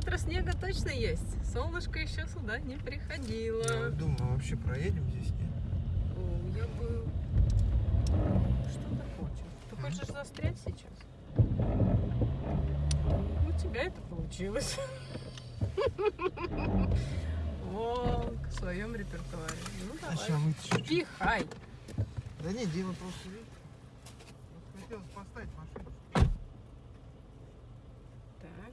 сантиметра снега точно есть. Солнышко еще сюда не приходило. Я думаю, вообще проедем здесь, нет? О, я бы... Что ты хочешь? Ты хочешь застрять сейчас? У тебя это получилось. Волк в своем репертуаре. Ну А давай. Пихай. Да нет, дело просто хотелось поставить машину. Так.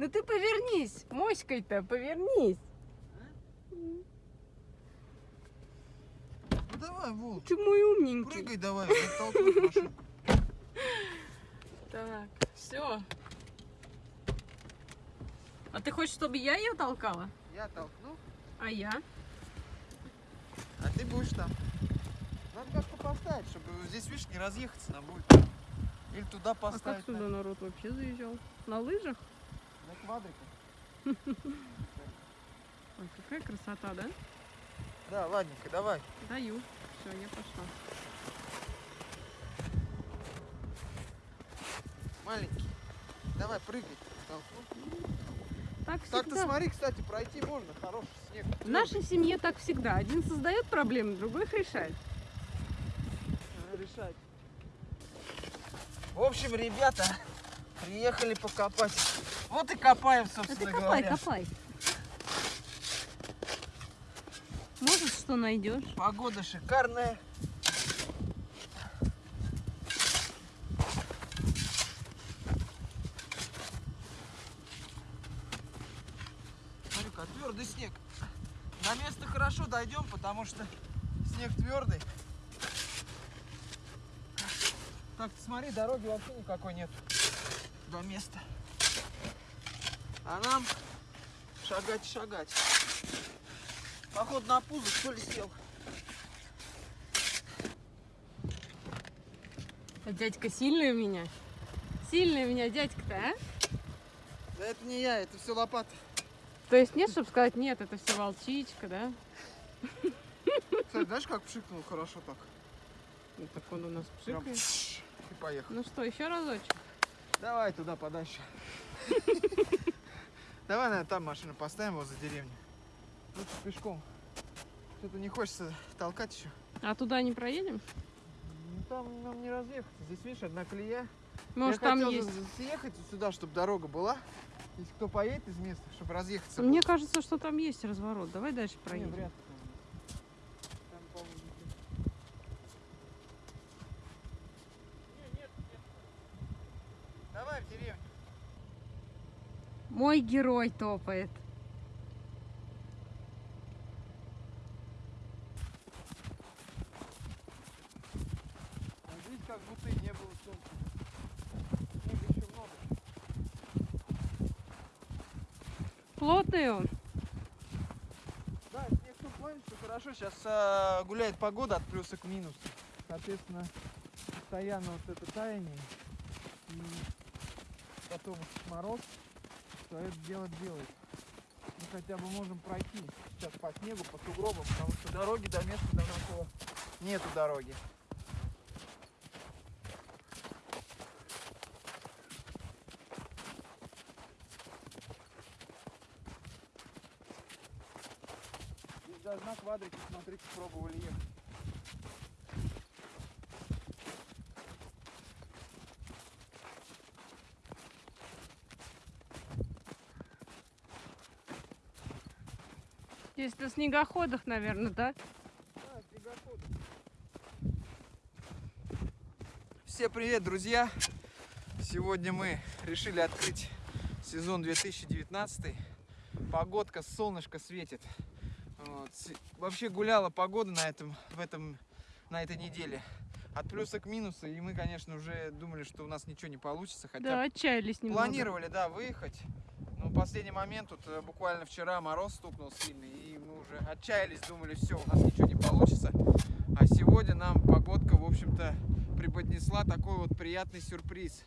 Ну ты повернись, моськой-то повернись. Ну давай, Волк, Ты мой умненький. прыгай давай. Так, все. А ты хочешь, чтобы я ее толкала? Я толкну, А я? а ты будешь там. Надо как-то поставить, чтобы здесь, видишь, не разъехаться нам будет. Или туда А поставить. как сюда народ вообще заезжал? На лыжах? На, квадриках. Ой, какая красота, да? Да, ладненько, давай. Даю. Все, я пошла. Маленький. Давай, прыгай. Так Так-то всегда. смотри, кстати, пройти можно, хороший снег. В нашей семье так всегда. Один создает проблемы, другой их решает. Решать. В общем, ребята, приехали покопать. Вот и копаем, А ты собственно копай, говоря. копай. Может, что найдешь? Погода шикарная. Смотри-ка, твердый снег. До места хорошо дойдем, потому что снег твердый. Так, ты смотри, дороги вообще никакой нет до места. А нам шагать, шагать. Походу на пузо что ли сел. А дядька сильный у меня. Сильный у меня дядька-то, а? Да это не я, это все лопата. То есть нет, чтобы сказать, нет, это все волчичка, да? Кстати, знаешь, как пшикнул хорошо так? Ну, так он у нас Прям пшикает. пш, и поехал. Ну что, еще разочек? Давай туда подальше. Давай, наверное, там машину поставим возле деревни. Лучше пешком. Что-то не хочется толкать еще. А туда не проедем? Ну там нам не разъехаться. Здесь, видишь, одна колея. Может, Я там хотел есть. съехать сюда, чтобы дорога была. Если кто поедет из места, чтобы разъехаться. Мне было. кажется, что там есть разворот. Давай дальше проедем. вряд ли там есть. Там, по-моему, нигде. Не, нет, нет. Давай в деревню. Мой герой топает. А здесь как будто и не было солнца. Снега еще много. Плотный он. Да, снег в том плане, что хорошо. Сейчас а, гуляет погода от плюса к минусу. Соответственно, постоянно вот это таяние. И потом мороз свое дело делает. Мы хотя бы можем пройти сейчас по снегу, по сугробам, потому что дороги до места до нашего нету дороги. Здесь даже на квадрике, смотрите, пробовали ехать. Здесь на снегоходах, наверное, да? Да, снегоходы. Всем привет, друзья! Сегодня мы решили открыть сезон 2019. Погодка, солнышко светит. Вот. Вообще гуляла погода на этом, в этом, на этой неделе. От плюса к минусу. И мы, конечно, уже думали, что у нас ничего не получится. Хотя Да, отчаялись немного. Планировали, да, выехать. Последний момент, тут э, буквально вчера мороз стукнул сильный, и мы уже отчаялись, думали, все, у нас ничего не получится. А сегодня нам погодка, в общем-то, преподнесла такой вот приятный сюрприз.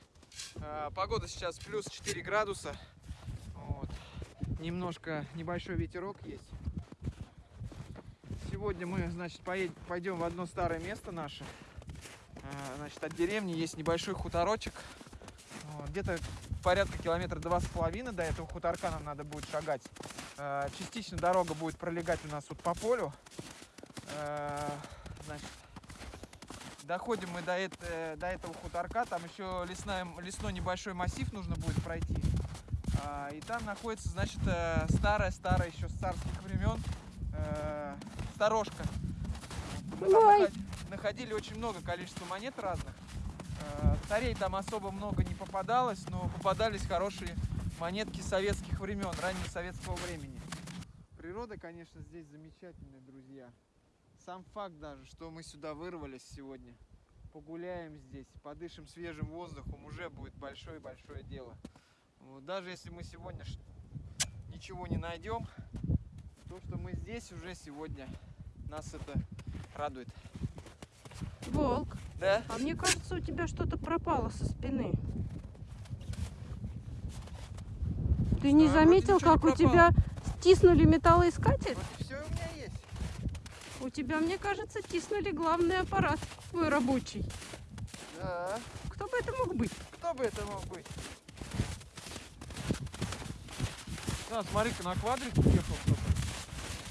А, Погода сейчас плюс 4 градуса. Вот. Немножко небольшой ветерок есть. Сегодня мы, значит, поедем, пойдем в одно старое место наше. Э, Значит, от деревни есть небольшой хуторочек. Где-то порядка километра два с половиной до этого хуторка нам надо будет шагать. Э, Частично дорога будет пролегать у нас вот по полю. Э, Значит, доходим мы до, это- до этого хуторка, там еще лесная, лесной небольшой массив нужно будет пройти. А, И там находится, значит, старая-старая еще с царских времен э, сторожка. Мы там находили очень много количества монет разных. Э, Царей там особо много не попадалось, но попадались хорошие монетки советских времен, раннего советского времени. Природа, конечно, здесь замечательная, друзья. Сам факт даже, что мы сюда вырвались сегодня, погуляем здесь, подышим свежим воздухом, уже будет большое-большое дело. Вот, даже если мы сегодня ничего не найдем, то, что мы здесь уже сегодня, нас это радует. Волк, Да? а мне кажется, у тебя что-то пропало со спины. Ты не вроде заметил, как у тебя стиснули металлоискатель? Вот все у меня есть. У тебя, мне кажется, тиснули главный аппарат твой рабочий. Да. Кто бы это мог быть? Кто бы это мог быть? Да, смотри-ка, на квадрике ехал кто-то.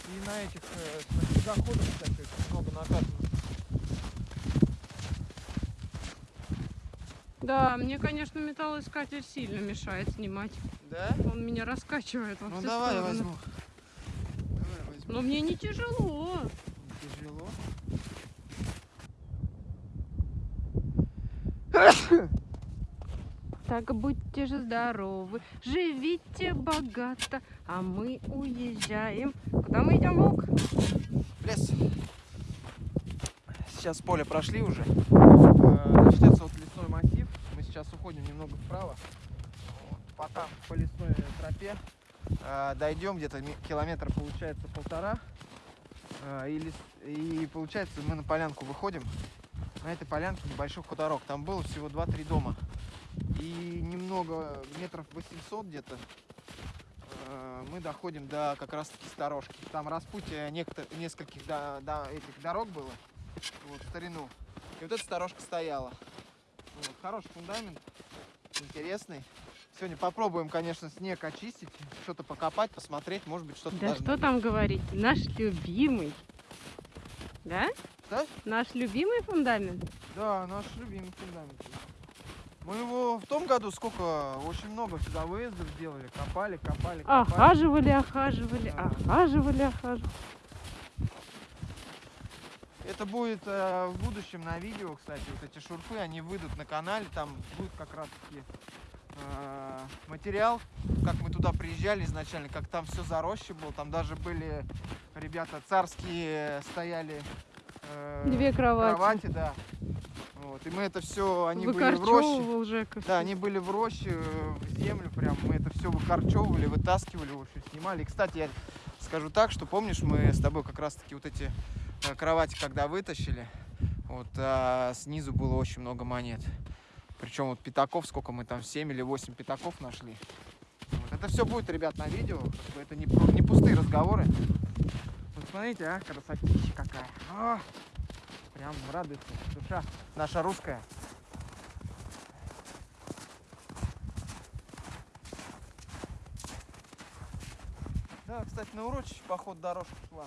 И на этих, э, на снегоходах, кстати, много наказано. Да, мне, конечно, металлоискатель сильно мешает снимать. Да? Он меня раскачивает во Ну давай стороны. возьму. Давай возьму. Но мне не тяжело. Тяжело. Так будьте же здоровы, живите богато, а мы уезжаем. Куда мы идем, Волк? Лес. Сейчас поле прошли уже. Э, Начнется вот лесной массив. Мы сейчас уходим немного вправо. Вот, По лесной тропе. Э, Дойдем где-то километра получается полтора. Э, И, лес- и получается мы на полянку выходим. На этой полянке небольшой хуторок. Там было всего 2-3 дома. И немного, метров 800 где-то, э, мы доходим до как раз таки сторожки. Там распутье некто, нескольких до, до этих дорог было, вот, в старину. И вот эта сторожка стояла. Вот, хороший фундамент, интересный. Сегодня попробуем, конечно, снег очистить, что-то покопать, посмотреть, может быть, что-то Да что там говорить, наш любимый. Да? Да? Наш любимый фундамент. Да, наш любимый фундамент. Мы его в том году сколько, очень много сюда выездов делали, копали, копали, копали. Охаживали, охаживали, Да. охаживали, охаживали. Это будет э, в будущем на видео, кстати, вот эти шурфы, они выйдут на канале, там будет как раз таки материал, как мы туда приезжали изначально, как там все заросше было, там даже были ребята царские стояли э, Две кровати. кровати, да. Вот, и мы это все, они были в роще. Жека. Да, они были в роще, э, в землю прям, мы это все выкорчевывали, вытаскивали, в общем, снимали. И, кстати, я скажу так, что помнишь, мы с тобой как раз-таки вот эти э, кровати, когда вытащили, вот а снизу было очень много монет. Причем вот пятаков, сколько мы там, 7 или 8 пятаков нашли. Вот. Это все будет, ребят, на видео, это не, не пустые разговоры. Вот смотрите, а, красотища какая. А, прям радуется душа наша русская. Да, кстати, на урочище поход дорожка шла.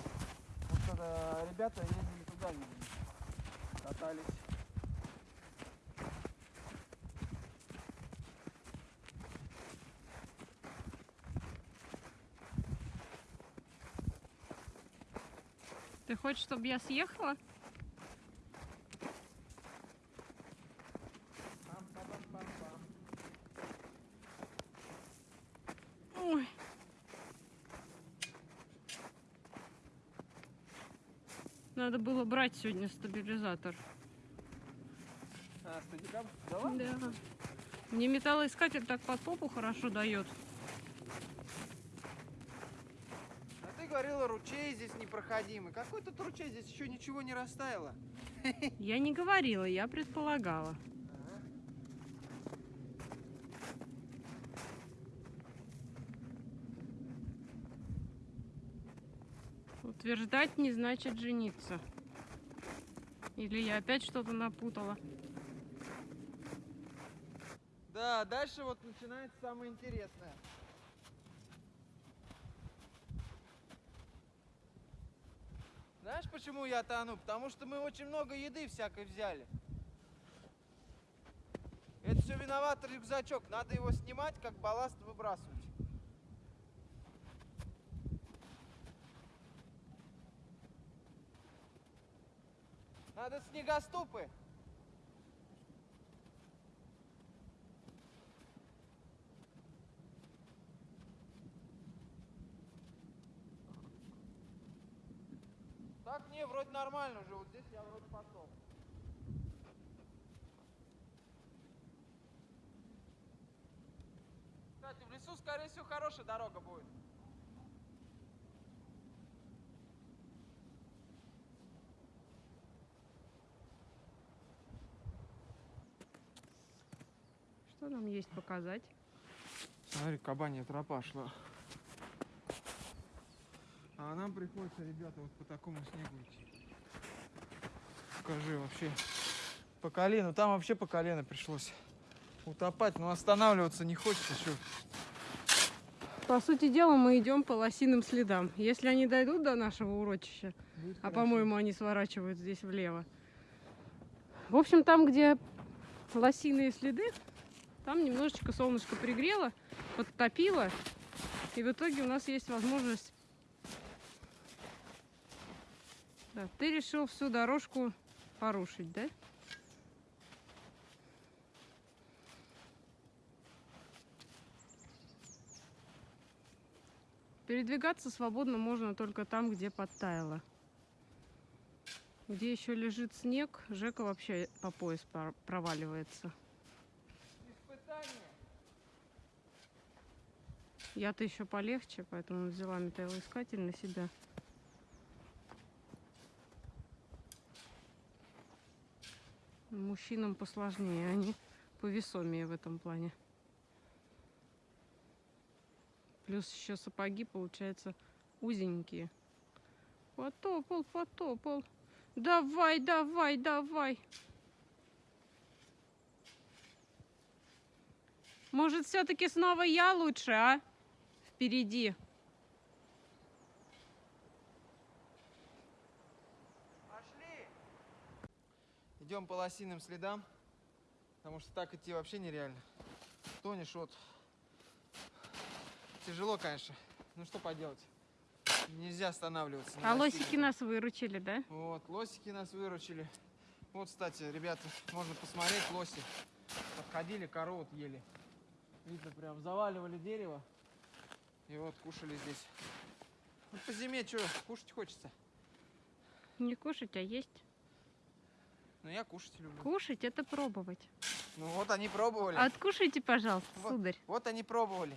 Вот когда ребята ездили туда, катались. Ты хочешь, чтобы я съехала? Ой. Надо было брать сегодня стабилизатор. А, стадикам? Да. Мне металлоискатель так под попу хорошо дает. А ты говорила, ручей здесь непроходимый. Какой тут ручей? Здесь еще ничего не растаяло. Я не говорила, я предполагала. Утверждать не значит жениться. Или я опять что-то напутала? Да, дальше вот начинается самое интересное. Знаешь, почему я тону? Потому что мы очень много еды всякой взяли. Это все виноват рюкзачок. Надо его снимать, как балласт выбрасывать. Надо снегоступы. Так не, вроде нормально уже. Вот здесь я вроде пошел. Кстати, в лесу, скорее всего, хорошая дорога будет. Что нам есть показать? Смотри, кабанья тропа шла. А нам приходится, ребята, вот по такому снегу идти. Покажи вообще. По колено. Там вообще по колено пришлось утопать, но останавливаться не хочется. Что? По сути дела, мы идем по лосиным следам. Если они дойдут до нашего урочища, Будет а по-моему они сворачивают здесь влево. В общем, там, где лосиные следы, там немножечко солнышко пригрело, подтопило. И в итоге у нас есть возможность... Да, ты решил всю дорожку порушить, да? Передвигаться свободно можно только там, где подтаяло. Где еще лежит снег, Жека вообще по пояс проваливается. Я-то еще полегче, поэтому взяла металлоискатель на себя. Мужчинам посложнее, они повесомее в этом плане. Плюс еще сапоги, получается, узенькие. Потопал, потопал. Давай, давай, давай. Может, все-таки снова я лучше, а? Впереди. Идем по лосиным следам, потому что так идти вообще нереально. Тонешь вот. Тяжело, конечно. Ну что поделать? Нельзя останавливаться. на А лосине. лосики нас выручили, да? Вот, лосики нас выручили. Вот, кстати, ребята, можно посмотреть, лоси. Подходили, корову ели. Видно, прям заваливали дерево. И вот кушали здесь. Вот по зиме что, кушать хочется? Не кушать, а есть. Ну, я кушать люблю. Кушать это пробовать. Ну, вот они пробовали. Откушайте, пожалуйста, Вот. сударь. Вот они пробовали.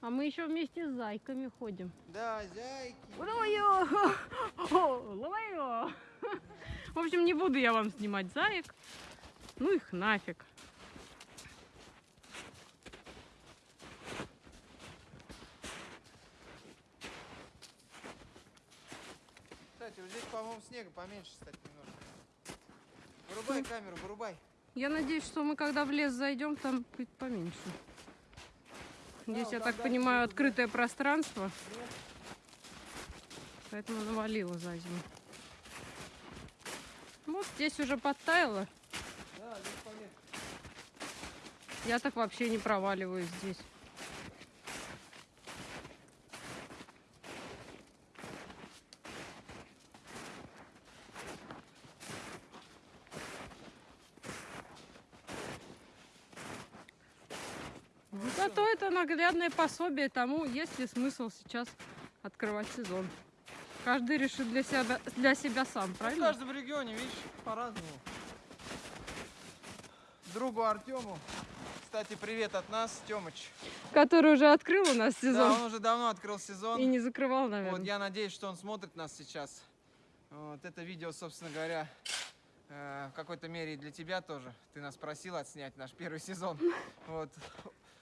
А мы еще вместе с зайками ходим. Да, зяйки. Ловаю! Ловаю! В общем, не буду я вам снимать заек. Ну их нафиг. Кстати, вот здесь, по-моему, снега поменьше, кстати, немножко. Вырубай камеру, вырубай. Я надеюсь, что мы когда в лес зайдем, там будет поменьше. Здесь, я так понимаю, открытое пространство, Нет. поэтому навалило за зиму. Вот здесь уже подтаяло. Я так вообще не проваливаюсь здесь. Зато это наглядное пособие тому, есть ли смысл сейчас открывать сезон. Каждый решит для себя, для себя сам, В правильно? каждом регионе, видишь, по-разному. Другу Артему, кстати, привет от нас, Тёмыч. Который уже открыл у нас Да, сезон он уже давно открыл сезон. и не закрывал, наверное. Вот я надеюсь, что он смотрит нас сейчас. Вот это видео, собственно говоря, э, в какой-то мере и для тебя тоже. Ты нас просил отснять наш первый сезон. Вот.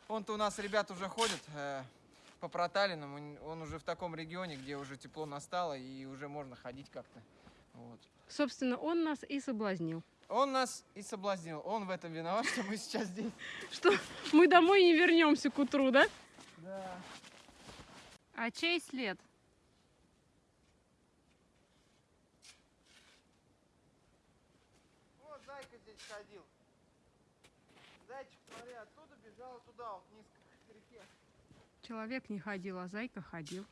Он-то у нас, ребят, уже ходит э, по проталинам. Он, уже в таком регионе, где уже тепло настало и уже можно ходить как-то. Вот. Собственно, он нас и соблазнил. Он нас и соблазнил. Он в этом виноват, что мы сейчас здесь. Что мы домой не вернемся к утру, да? Да. А чей след? Вот зайка здесь ходил. Зайчик, смотри, оттуда бежал туда, вот вниз к реке. Человек не ходил, а зайка ходил.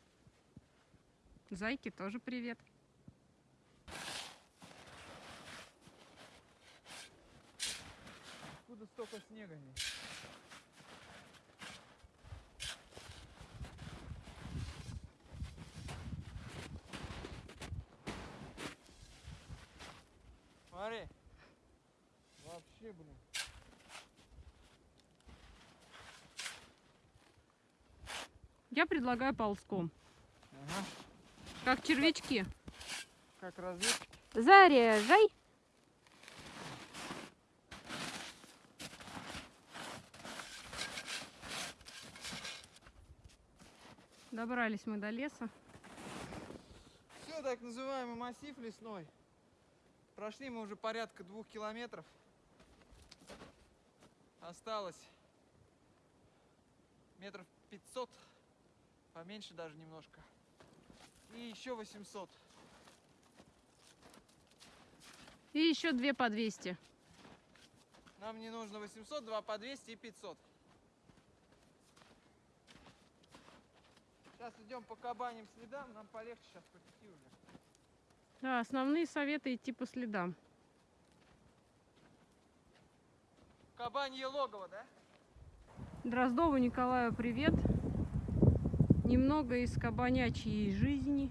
Зайке тоже привет. Откуда столько снега здесь? Смотри. Вообще, блин. Я предлагаю ползком. Ага. Как червячки. Как разведчик. Заряжай. Добрались мы до леса. Все, так называемый массив лесной. Прошли мы уже порядка двух километров. Осталось метров 500, поменьше даже немножко. И еще 800. И еще две по 200. Нам не нужно 800, 2 по 200 и 500. Сейчас идем по кабаним следам, нам полегче сейчас по пути уже. Да, основные советы идти по следам. Кабанье логово, да? Дроздову Николаю привет. Немного из кабанячьей жизни.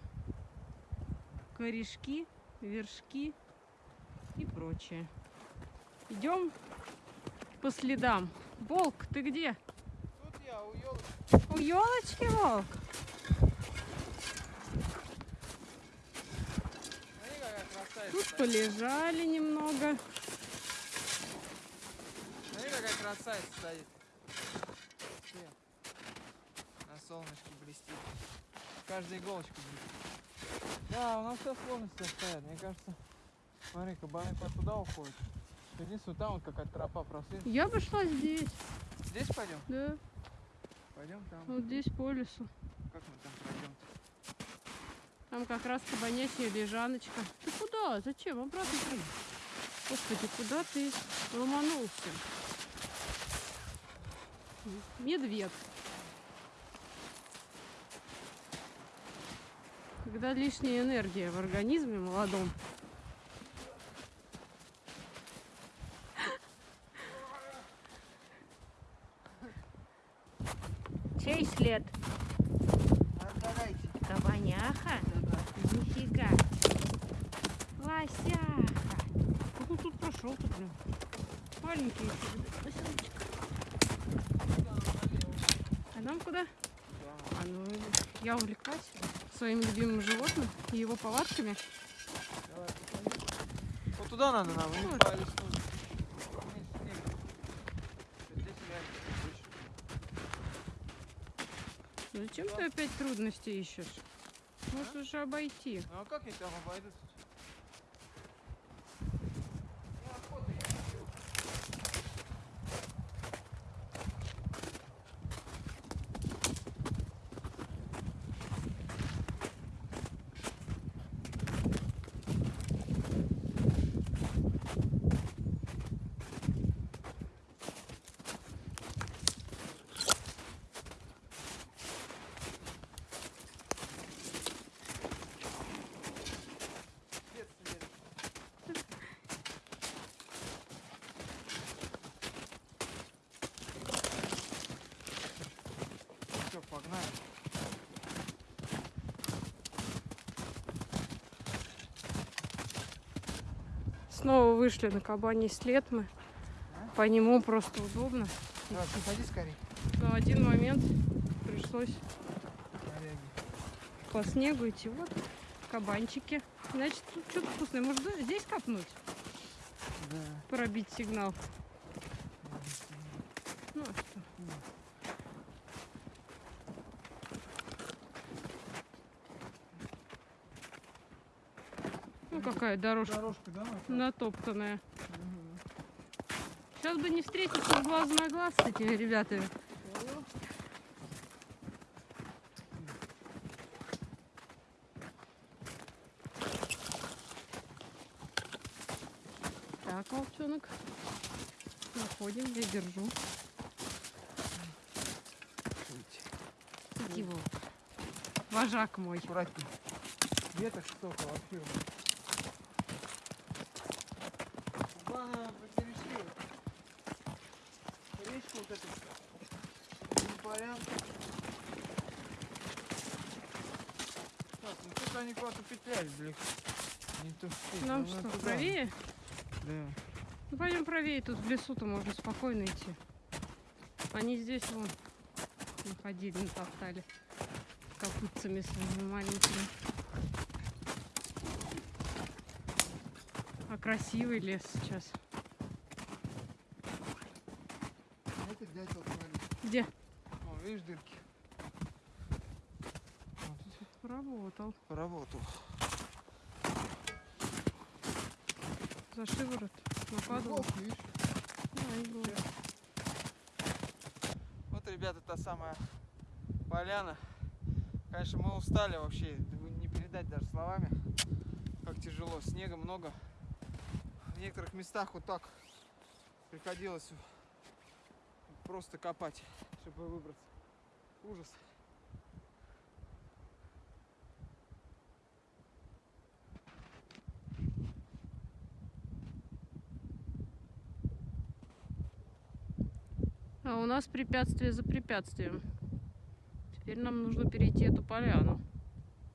Корешки, вершки и прочее. Идем по следам. Волк, ты где? Тут я у елочки. У елочки волк. Смотри, какая красавица. Тут полежали немного. Смотри, какая красавица стоит. Вообще. На солнышке блестит. Каждая иголочка блестит. Да, у нас все сложности стоят. Мне кажется, смотри, кабаны туда уходят. Единственное, там вот какая-то тропа просвет. Я бы шла здесь. Здесь пойдем? Да, Пойдем там. вот здесь по лесу. Как мы там пройдем? Там как раз кабанячья лежаночка. Ты куда? Зачем? Обратно прыгай. Господи, куда ты ломанулся? Медведь. Когда лишняя энергия в организме молодом. Чей след? Давайте. Кабаняха? Нифига. Лосяха. Как он тут прошел тут, блин? Маленький еще. Лосеночек. А нам куда? А ну, я увлеклась своим любимым животным и его повадками. Давай. Вот туда надо нам, Вот. по реально больше. Зачем ты опять трудности ищешь? Можешь же обойти. Ну а как я там обойду Снова вышли на кабаний след мы. По нему просто удобно. Давай, приходи скорее. Но один момент пришлось Коряги. по снегу идти. Вот кабанчики. Значит, тут что-то вкусное. Может, здесь копнуть? Да. Пробить сигнал. Ну, а что? Ну какая дорожка Дорожка, да? Натоптанная. Мгм. Сейчас бы не встретиться с глазу на глаз с этими ребятами. Так, волчонок. Находим, я держу. Иди, волк. Вожак мой. Аккуратнее. Веток столько вообще. Главное, перешли. Речку вот эту. Не порядка. Так, ну тут они куда-то петляют далеко. Не то что. Нам ну, что, туда. правее? Да. Ну пойдем правее, тут в лесу-то можно спокойно идти. Они здесь вон находили, натоптали копытцами своими маленькими. А красивый лес сейчас. Где? Вон, видишь дырки? Вот Работал. поработал. За шиворот. Нападал. Вот, ребята, та самая поляна. Конечно, мы устали вообще, не передать даже словами, как тяжело. Снега много. В некоторых местах вот так приходилось просто копать, чтобы выбраться. Ужас. У нас препятствие за препятствием. Теперь нам нужно перейти эту поляну.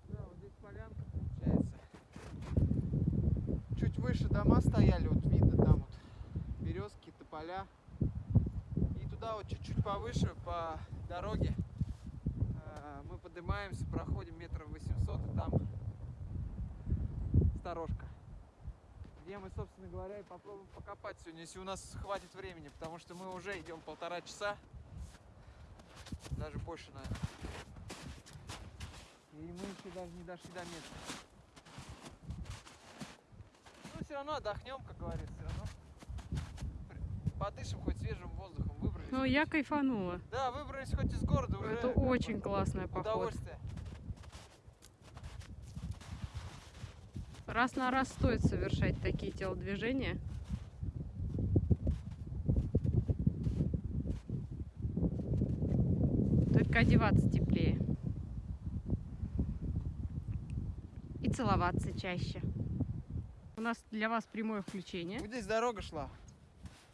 Да, вот здесь полянка получается. Чуть выше дома стояли, вот видно там вот березки, тополя. И туда вот чуть-чуть повыше по дороге э, мы поднимаемся, проходим метров 800, и там сторожка. Где мы, собственно говоря, и попробуем покопать сегодня, если у нас хватит времени, потому что мы уже идем полтора часа, даже больше, наверное. И мы еще даже не дошли до места. Ну, все равно отдохнем, как говорится, все равно. Подышим хоть свежим воздухом, выбрались. Ну, я кайфанула. Да, выбрались хоть из города уже. Это очень классный поход. Удовольствие. Раз на раз стоит совершать такие телодвижения. Только одеваться теплее. И целоваться чаще. У нас для вас прямое включение. Вот здесь дорога шла.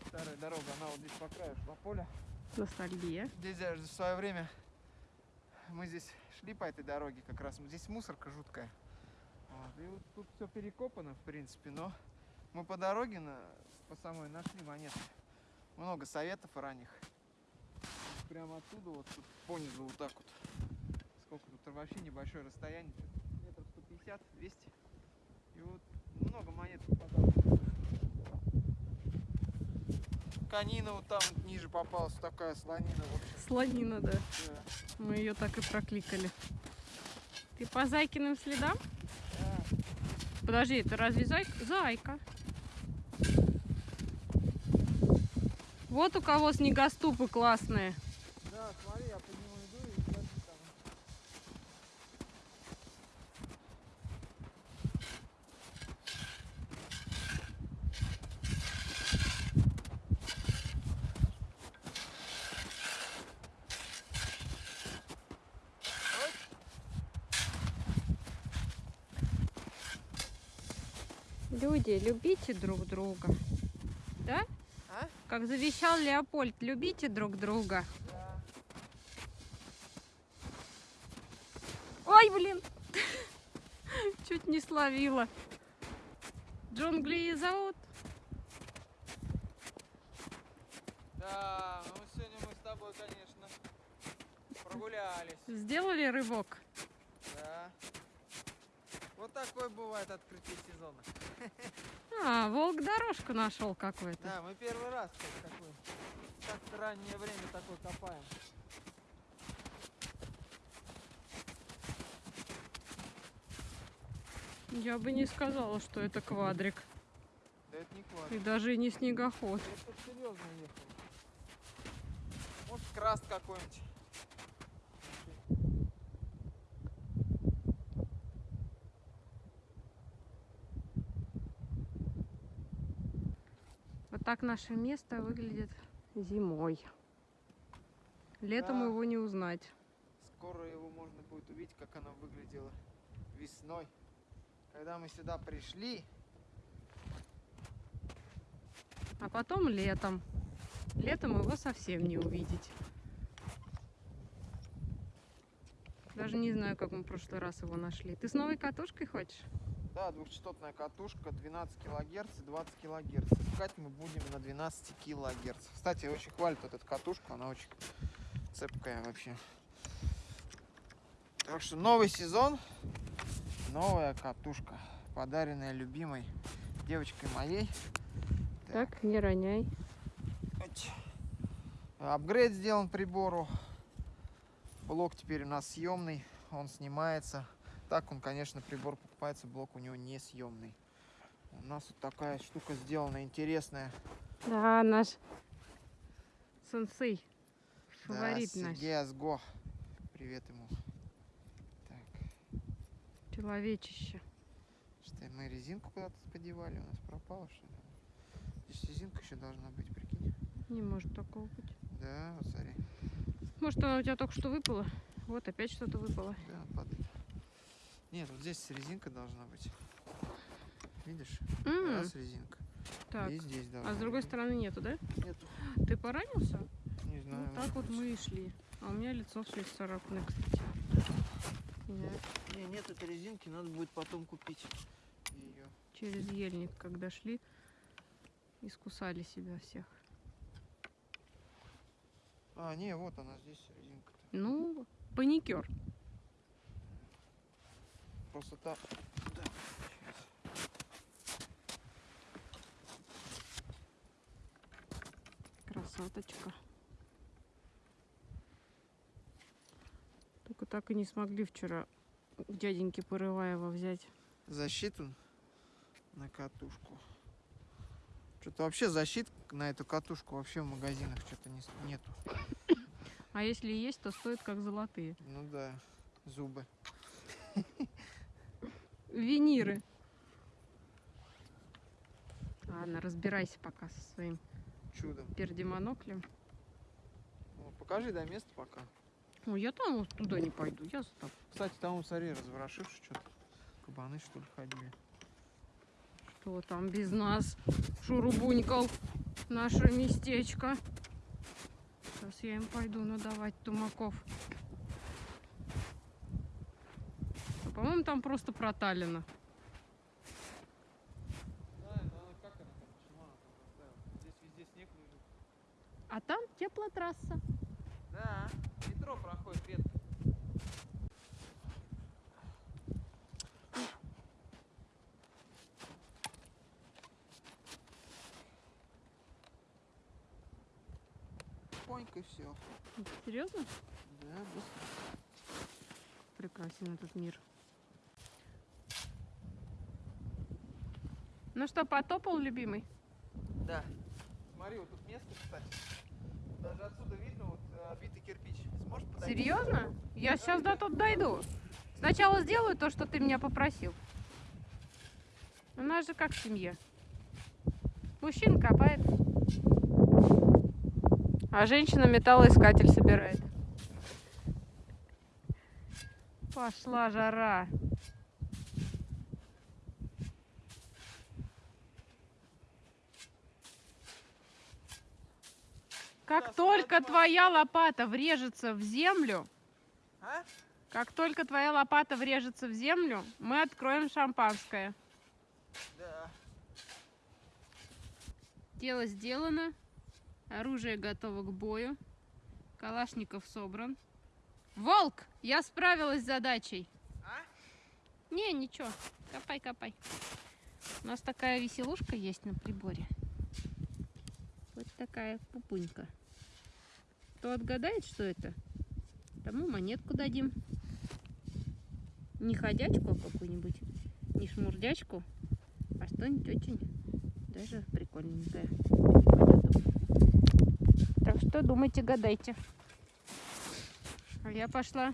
Старая дорога, она вот здесь по краю шла поля. Ностальгия. Здесь в свое время мы здесь шли по этой дороге как раз. Здесь мусорка жуткая. Вот, И вот тут все перекопано, в принципе, но мы по дороге на, по самой нашли монеты. Много советов ранних. Прямо оттуда, вот тут понизу вот так вот. Сколько тут вообще небольшое расстояние. Метров 150, 200. И вот много монет попадалось. Конина вот там ниже попалась, такая слонина, в общем. Слонина, да. Да. Мы ее так и прокликали. Ты по Зайкиным следам? Подожди, это разве зайка? Зайка. Вот у кого снегоступы классные. Да, смотри, я нему иду и подожди там. Люди, любите друг друга. Да? А? Как завещал Леопольд, любите друг друга. Да. Ой, блин! Чуть не словила. Джунгли зовут. Да, ну сегодня мы с тобой, конечно, прогулялись. Сделали рывок. Да. Вот бывает открытие сезона. А, волк дорожку нашел какой-то. Да, мы первый раз кстати, такой. Так в раннее время такой копаем. Я бы не сказала, что это квадрик. Да это не И квадрик. даже не снегоход. Это серьезно ехал. Может краст какой-нибудь. Вот так наше место выглядит зимой. Летом Да. его не узнать. Скоро его можно будет увидеть, как оно выглядело весной. Когда мы сюда пришли, А потом летом. Летом его совсем не увидеть. Даже не знаю, как мы в прошлый раз его нашли. Ты с новой катушкой хочешь? Да, двухчастотная катушка 12 килогерц и 20 килогерц. Искать мы будем на 12 килогерц. Кстати, очень хвалят вот эту катушку, она очень цепкая вообще. Так что новый сезон, новая катушка, подаренная любимой девочкой моей. Так, не роняй. Апгрейд сделан прибору. Блок теперь у нас съемный, он снимается. Так он, конечно, прибор покупается, блок у него не съемный. У нас вот такая штука сделана интересная. Да, наш сенсей. Да, Фаворит наш. Сергей Азго. Привет ему. Так, Человечище. что мы резинку куда-то подевали, у нас пропала что ли? Здесь резинка еще должна быть, прикинь. Не может такого быть. Да, вот смотри. Может, она у тебя только что выпала? Вот опять что-то выпало. Да, падает. Нет, вот здесь резинка должна быть. Видишь? М, Раз резинка. так. И здесь должна А с другой быть. стороны нету, да? Нету. Ты поранился? Не знаю. Ну, так вот может быть. мы и шли. А у меня лицо все исцарапанное, кстати. Я Не, нет этой резинки, надо будет потом купить ее. через ельник, когда шли, искусали себя всех. А, не, вот она здесь резинка-то. Ну, паникер. Просто так. Да. Красоточка. Только так и не смогли вчера у дяденьки Порываева взять. Защиту на катушку. Что-то вообще защит на эту катушку вообще в магазинах что-то не, нету. А если и есть, то стоит как золотые. Ну да, зубы. Виниры. Ладно, разбирайся пока со своим Чудом. пердемоноклем. Ну, покажи, дай место пока. Ой, я там вот туда не пойду, я тобой. Кстати, там, смотри, разворошившись что-то. Кабаны, что ли, ходили. Что там без нас? Шурубунькал наше местечко. Сейчас я им пойду надавать тумаков. А, По-моему, там просто проталено. Да, это она как она там, почему она там поставила? Здесь везде снег лежит. А там теплотрасса. Да, метро проходит редко. Понька все. Серьезно? Да, быстро. Прекрасен этот мир. Ну что, потопал, любимый? Да. Смотри, вот тут место, кстати. Даже отсюда видно вот э, обитый кирпич. Сможешь подойти? Серьезно? Я сейчас до тут дойду. Сначала сделаю то, что ты меня попросил. У нас же как в семье. Мужчина копает, а женщина металлоискатель собирает. Пошла жара. Как только твоя лопата врежется в землю, А? как только твоя лопата врежется в землю, мы откроем шампанское. Да. Дело сделано. Оружие готово к бою. Калашников собран. Волк! Я справилась с задачей. А? Не, ничего. Копай, копай. У нас такая веселушка есть на приборе. Вот такая пупунька. Кто отгадает, что это, тому монетку дадим. Не ходячку, а какую-нибудь не шмурдячку, а что-нибудь очень даже прикольненькое. Так что думайте, гадайте. А я пошла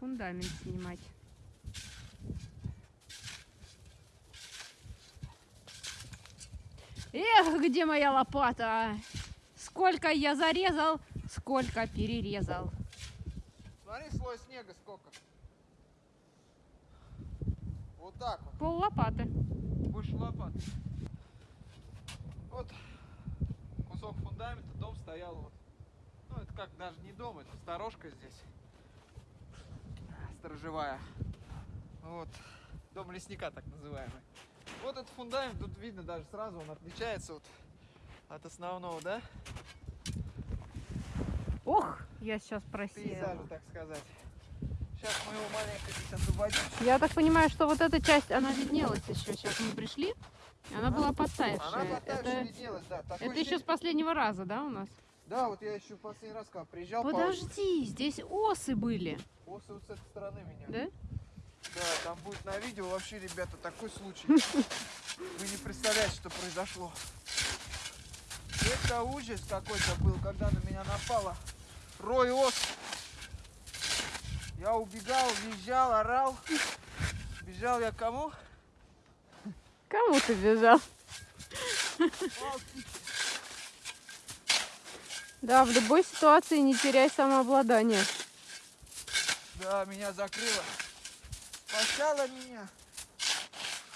фундамент снимать. Эх, где моя лопата? Сколько я зарезал, сколько перерезал. Смотри, слой снега сколько. Вот так вот. Пол лопаты. Больше лопат. Вот кусок фундамента, дом стоял вот. Ну, это как даже не дом, это сторожка здесь. Сторожевая. Вот. Дом лесника так называемый. Вот этот фундамент, тут видно даже сразу, он отличается вот от основного, да? Ох, я сейчас просела. Пейзажа, так сказать. Сейчас мы его маленько здесь освободим. Я так понимаю, что вот эта часть, она виднелась еще. Сейчас мы пришли. и Она была Она подтаявшая. Это, виднелась, да. Такое это еще с последнего раза, да, у нас? Да, вот я еще в последний раз, когда приезжал, по- Подожди, здесь осы были, осы вот с этой стороны меня. да? Да, там будет на видео вообще, ребята, такой случай. Вы не представляете, что произошло. Это ужас какой-то был, когда на меня напало рой ос. Я убегал, визжал, орал. Бежал я кому? Кому ты бежал? Да, в любой ситуации не теряй самообладание. Да, меня закрыло. Спасала меня.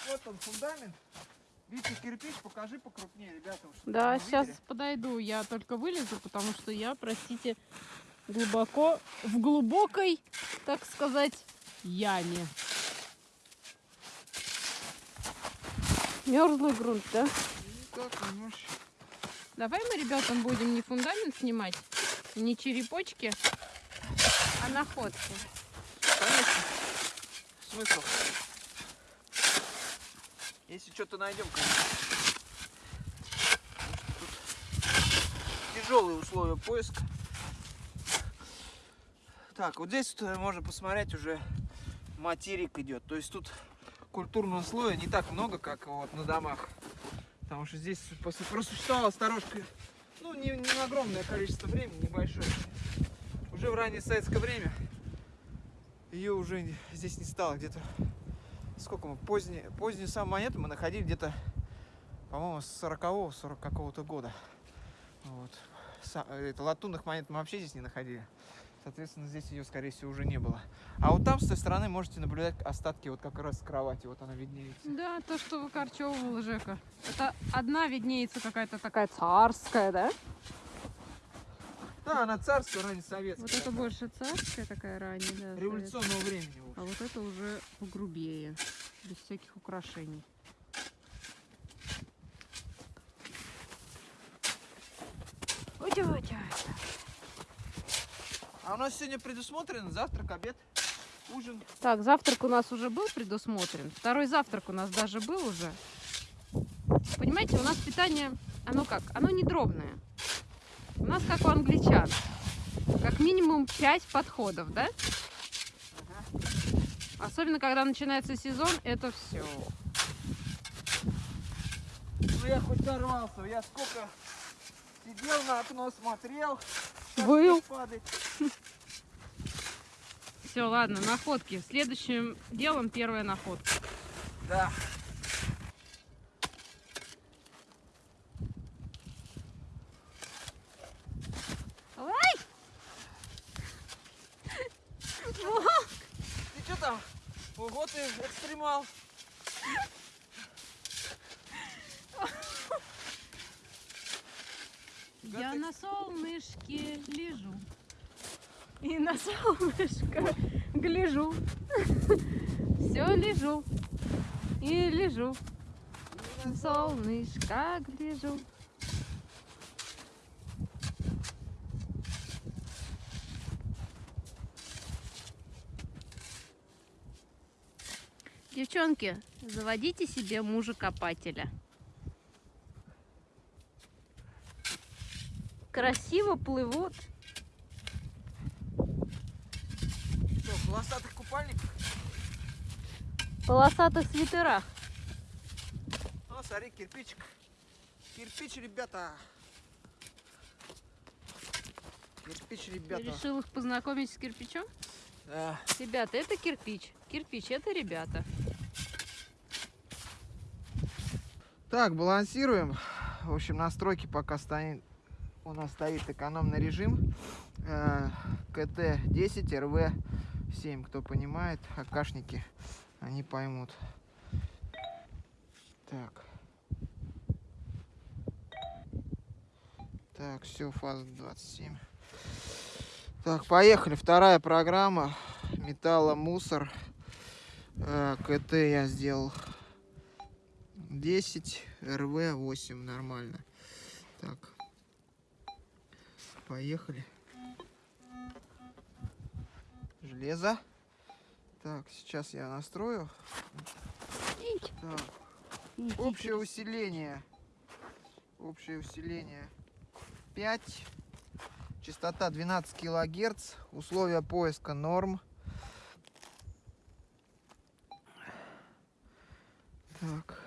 Вот он, фундамент. Видите, кирпич, покажи покрупнее, ребята. Да, сейчас видели. подойду. Я только вылезу, потому что я, простите, глубоко, в глубокой, так сказать, яме. Мерзлый грунт, да? Ну, так, немножко. Давай мы, ребятам, будем не фундамент снимать, не черепочки, а находки. Конечно. Смысл? Если что-то найдем, конечно. Тяжелые условия поиска. Так, вот здесь вот, э, можно посмотреть уже материк идет. То есть тут культурного слоя не так много, как вот на домах. Потому что здесь просуществовала сторожка, ну, не, не огромное количество времени, небольшое. Уже в раннее советское время ее уже здесь не стало где-то сколько мы? Поздние позднюю самую монету мы находили где-то по-моему с 40 40 какого-то года. Вот. Это латунных монет мы вообще здесь не находили. Соответственно здесь ее скорее всего уже не было. А вот там с той стороны можете наблюдать остатки вот как раз кровати. Вот она виднеется. Да, то, что выкорчевывал Жека. Это одна виднеется какая-то такая царская, да? Да она царская ранее советская Вот это больше царская такая ранняя, да. революционного времени в А вот это уже погрубее, без всяких украшений. Утя-утя. а у нас сегодня предусмотрен завтрак обед ужин Так, завтрак у нас уже был предусмотрен. Второй завтрак у нас даже был уже. Понимаете, у нас питание, оно как? Оно не дробное. У нас как у англичан. Как минимум 5 подходов, да? Особенно, когда начинается сезон, это все. ну я хоть дорвался я сколько сидел на окно смотрел падает. Все, ладно, находки. Следующим делом первая находка. Да. Ой! Ты что там? Ого, ты экстремал. Я на солнышке лежу. И на солнышко гляжу. Все лежу. И лежу. Солнышко гляжу. Девчонки, заводите себе мужа-копателя. Красиво плывут. Что, в полосатых купальниках? полосатых свитерах. О, смотри, кирпичик. Кирпич, ребята. Кирпич, ребята. Решил их познакомить с кирпичом? Да. Ребята, это кирпич. Кирпич, это ребята. Так, балансируем. В общем, настройки пока стоит, у нас стоит экономный режим. Э, КТ-10, РВ-7, кто понимает, акашники, они поймут. Так. Так, все, фаза 27. Так, поехали. Вторая программа. Металломусор. Э, КТ я сделал 10, РВ 8, нормально. Так, поехали. Железо. Так, сейчас я настрою. Так, общее усиление. Общее усиление 5. Частота 12 килогерц. Условия поиска норм. Так.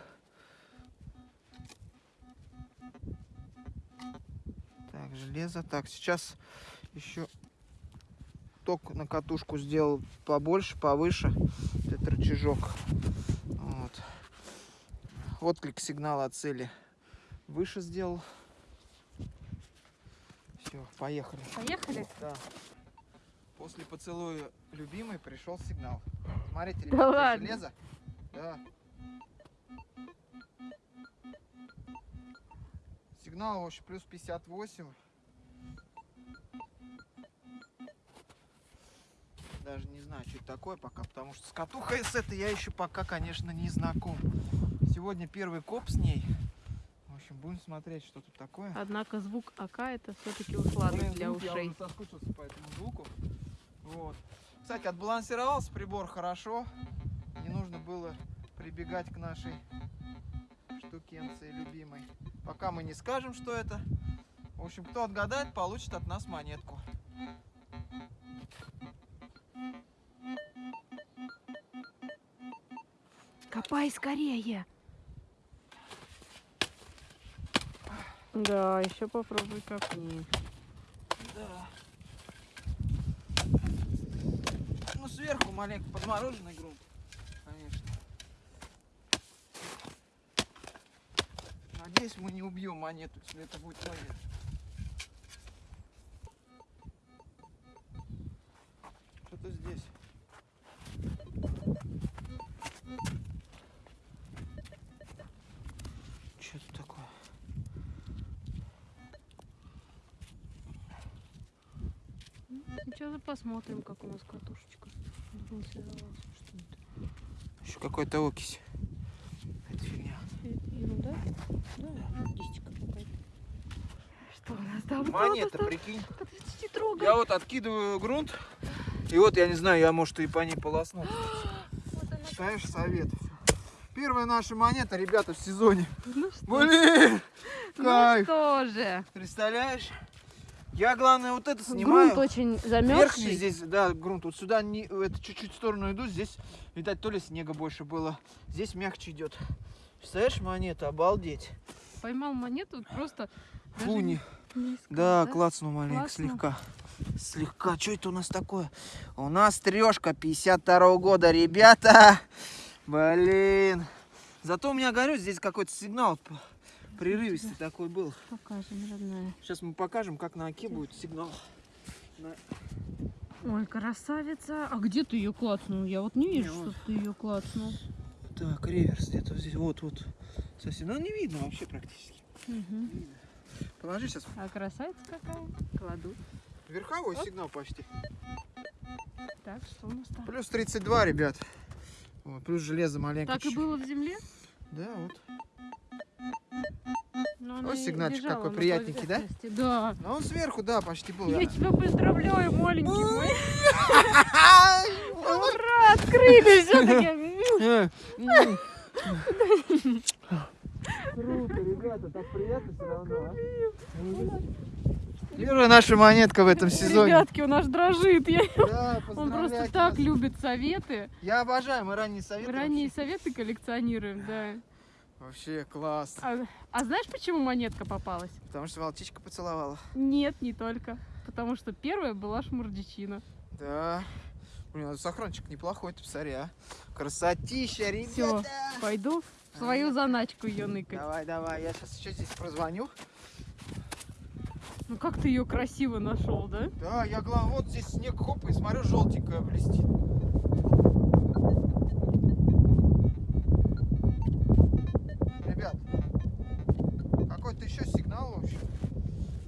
Так, железо. Так, сейчас еще ток на катушку сделал побольше, повыше. Этот рычажок. Вот. Отклик сигнала от цели выше сделал. Все, поехали. Поехали? Да. После поцелуя любимой пришел сигнал. Смотрите, Да ребята, ладно? железо. Да. Сигнал, в общем, плюс 58. Даже не знаю, что это такое пока, потому что с катухой с этой я еще пока, конечно, не знаком. Сегодня первый коп с ней. В общем, будем смотреть, что тут такое. Однако звук АК это все-таки Блин, для звук, Я ушей. уже соскучился по этому звуку. Вот. Кстати, отбалансировался прибор хорошо. Не нужно было прибегать к нашей штукенции любимой. Пока мы не скажем, что это. В общем, кто отгадает, получит от нас монетку. Копай скорее. Да, еще попробуй копни. Да. Ну, сверху маленько подмороженный грунт, конечно. Надеюсь, мы не убьем монету, если это будет монета. Посмотрим, как у нас катушечка? Еще какой-то окись. Это фигня. Э, Ерунда? Да, кистика какая-то. Что у нас там? Монета, прикинь. Я вот откидываю грунт, и вот я не знаю, я может и по ней полосну. Вот. Ставишь совет. Первая наша монета, ребята, в сезоне. Ну что? Блин! Ну Кайф! что же? Представляешь? Я, главное, вот это снимаю. Грунт очень Верхний замерзший. здесь, да, грунт. Вот сюда не, это чуть-чуть в сторону иду. Здесь, видать, то ли снега больше было. Здесь мягче идет. Представляешь, монета, обалдеть. Поймал монету вот просто. Фу, не- не искал, Да, клацнул маленько, Клацнул. слегка. Слегка. Что это у нас такое? У нас трешка 52 года, ребята. Блин. Зато у меня, говорю, здесь какой-то сигнал прерывистый такой был. Покажем, родная. Сейчас мы покажем, как на оке будет сигнал. Ой, красавица. А где ты ее клацнул? Я вот не вижу, Не, что вот. ты ее клацнул. Так, реверс где-то здесь. Вот, вот. Совсем. Ну, не видно вообще практически. Мгм. Положи сейчас. А красавица какая? Кладу. Верховой Оп. сигнал почти. Так, что у нас там? Плюс 32, ребят. Вот, плюс железо маленько. Так и чуть-чуть. было в земле? Да, вот. Она и сигнальчик какой приятненький, да? Да. Ну, он сверху, да, почти был. Я тебя поздравляю, маленький мой. Ура, открыли все-таки. Круто, ребята, так приятно все равно, Первая наша монетка в этом сезоне. Ребятки, он аж дрожит. Я- Да, Он просто поздравляйте так нас. любит советы. Я обожаю, мы ранние советы. Ранние советы коллекционируем, да. Вообще, вообще класс. А, а знаешь, почему монетка попалась? Потому что волчичка поцеловала. Нет, не только. Потому что первая была шмурдичина. Да. Блин, сохранчик неплохой, ты посмотри, а. Красотища, ребята. Пойду в свою заначку ее ныкать. Давай, давай, я сейчас еще здесь прозвоню. Ну как ты ее красиво нашел, да? Да, я главное, вот здесь снег хоп, и смотрю, желтенькая блестит. Ребят, какой-то еще сигнал, в общем.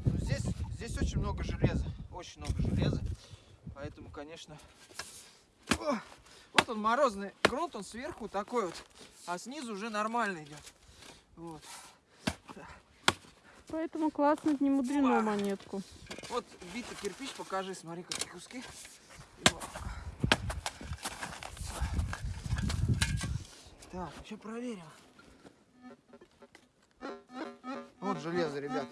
Ну, здесь, здесь очень много железа, очень много железа. Поэтому, конечно... О, вот он морозный грунт, он сверху такой вот, а снизу уже нормально идет. Вот. Поэтому классно, не мудрено Уа. монетку. Вот битый кирпич, покажи, смотри, какие куски. Так, еще проверим. Вот железо, ребят.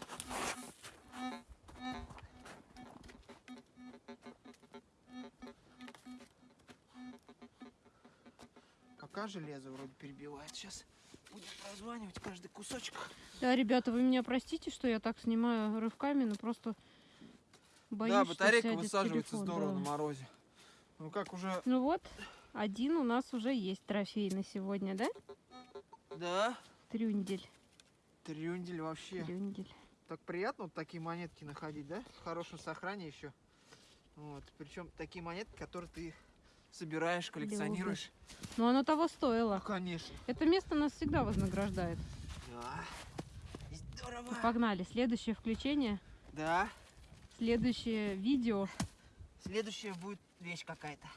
Пока железо вроде перебивает. Сейчас будем прозванивать каждый кусочек. Да, ребята, вы меня простите, что я так снимаю рывками, но просто боюсь, да, что батарейка сядет высаживается телефон, здорово да. на морозе. Ну как уже... Ну вот, один у нас уже есть трофей на сегодня, да? Да, Трюндель. трюндель вообще. Трюндель. Так приятно вот такие монетки находить, да? В хорошем сохране еще. Вот. Причем такие монетки, которые ты собираешь, коллекционируешь. Но оно того Ну, стоило. конечно. Это место нас всегда вознаграждает. Да. Здорово. Ну, Погнали. Следующее включение, Да. следующее видео. Следующая будет вещь какая-то.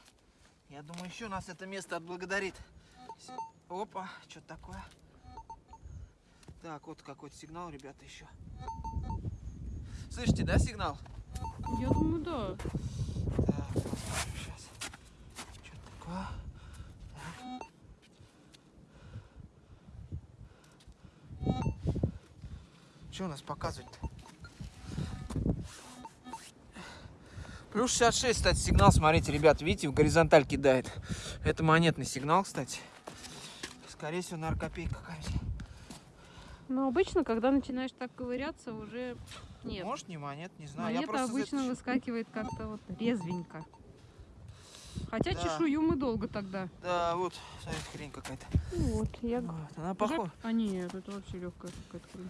Я думаю, еще нас это место отблагодарит. Опа, что такое? Так, вот какой-то сигнал, ребята, еще. Слышите, да, сигнал? Я думаю, да. Так, посмотрим сейчас. Что такое? Что у нас показывать-то? Плюс 66, кстати, сигнал, смотрите, ребят, видите, в горизонталь кидает. Это монетный сигнал, кстати. Скорее всего, наркопейка какая-нибудь. Но обычно, когда начинаешь так ковыряться, уже нет. Может, не монет, не знаю. Монета обычно это- выскакивает как-то вот резвенько. Хотя Да. чешую мы долго тогда. Да, вот, смотрите, хрень какая-то. Вот, я... Вот, она похожа. А нет, это вообще легкая какая-то хрень.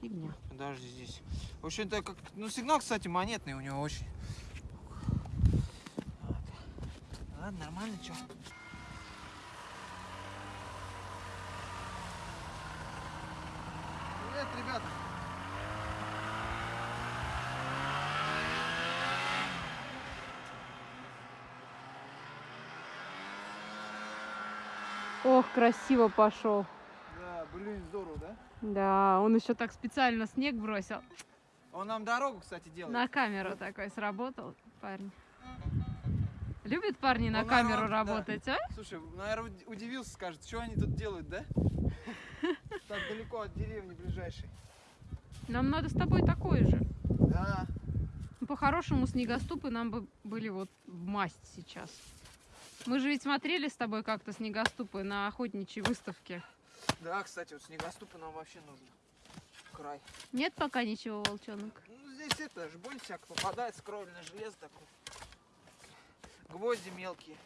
фигня. Подожди здесь. В общем-то, как... ну сигнал, кстати, монетный у него очень. Вот. Ладно, нормально, что? Привет, ребята. Ох, красиво пошел. Да, блин, здорово, да? Да, он еще так специально снег бросил. Он нам дорогу, кстати, делает. На камеру такой сработал, парень. Любят парни на Ну, камеру да. работать, а? Слушай, наверное, удивился, скажет, что они тут делают, да? Так далеко от деревни ближайшей. Нам надо с тобой такой же. Да. По-хорошему, снегоступы нам бы были вот в масть сейчас. Мы же ведь смотрели с тобой как-то снегоступы на охотничьей выставке. Да, кстати, вот снегоступы нам вообще нужно. Край. Нет пока ничего, волчонок? Ну, здесь это, жболь всяко попадается, кровельное железо такое. Гвозди мелкие.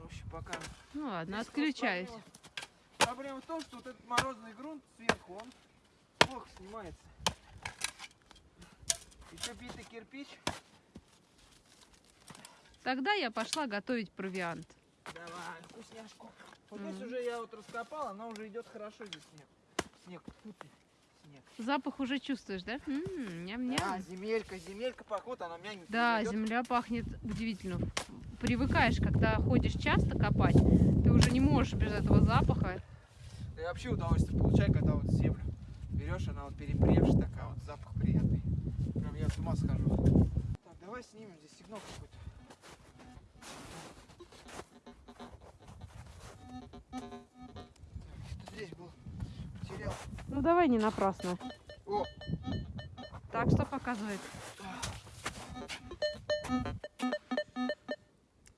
В общем, пока... Ну ладно, Здесь отключаюсь. проблема- Проблема в том, что вот этот морозный грунт сверху, он плохо снимается. Еще битый кирпич. Тогда я пошла готовить провиант. Давай, вкусняшку. Вот здесь уже я вот раскопал, она уже идет хорошо здесь снег. Снег, снег. Запах уже чувствуешь, да? Ням-ням. Да, земелька, земелька пахнет, она мягенькая. Да, идет. земля пахнет удивительно. Привыкаешь, когда ходишь часто копать, ты уже не можешь без этого запаха. Да я вообще удовольствие получаю, когда вот землю берешь, она вот перепревшая такая, вот запах приятный. Прям я с ума схожу. Так, давай снимем здесь сигнал какой-то. Так, что здесь был? Потерял. Ну давай не напрасно. О, Так, что показывает?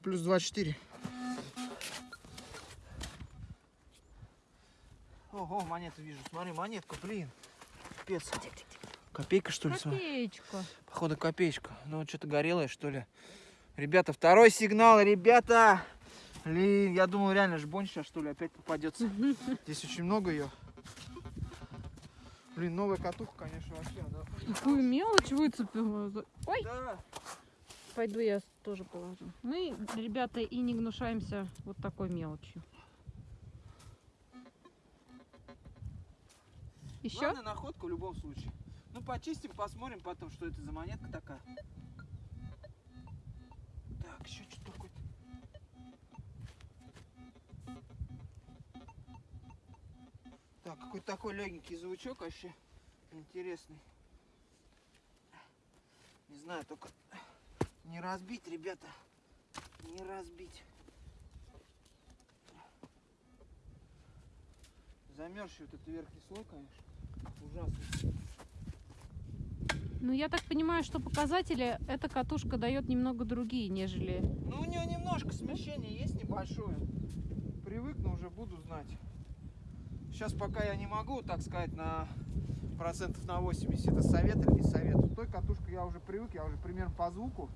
Плюс 24. Ого, монету вижу. Смотри, монетка, блин. Пипец. Копейка, что ли? Копеечка. Походу копеечка. Ну, что-то горелое, что ли. Ребята, второй сигнал, ребята! Блин, я думал, реально жбонь сейчас, что ли, опять попадется. Здесь очень много ее. Блин, новая катуха, конечно, вообще. Она... Какую мелочь выцепила. Ой, Да. пойду я тоже положу. Мы, ребята, и не гнушаемся вот такой мелочью. Еще? Главная находка в любом случае. Ну, почистим, посмотрим потом, что это за монетка такая. Так, еще что такое-то. Так, какой-то такой легенький звучок вообще интересный. Не знаю, только не разбить, ребята. Не разбить. Замерзший вот этот верхний слой, конечно. Ужасно. Ну, я так понимаю, что показатели эта катушка дает немного другие, нежели... Ну, у нее немножко смещение есть небольшое. Привыкну, уже буду знать. Сейчас пока я не могу, так сказать, на процентов на 80 это совет или не совет. Той катушкой я уже привык, я уже примерно по звуку,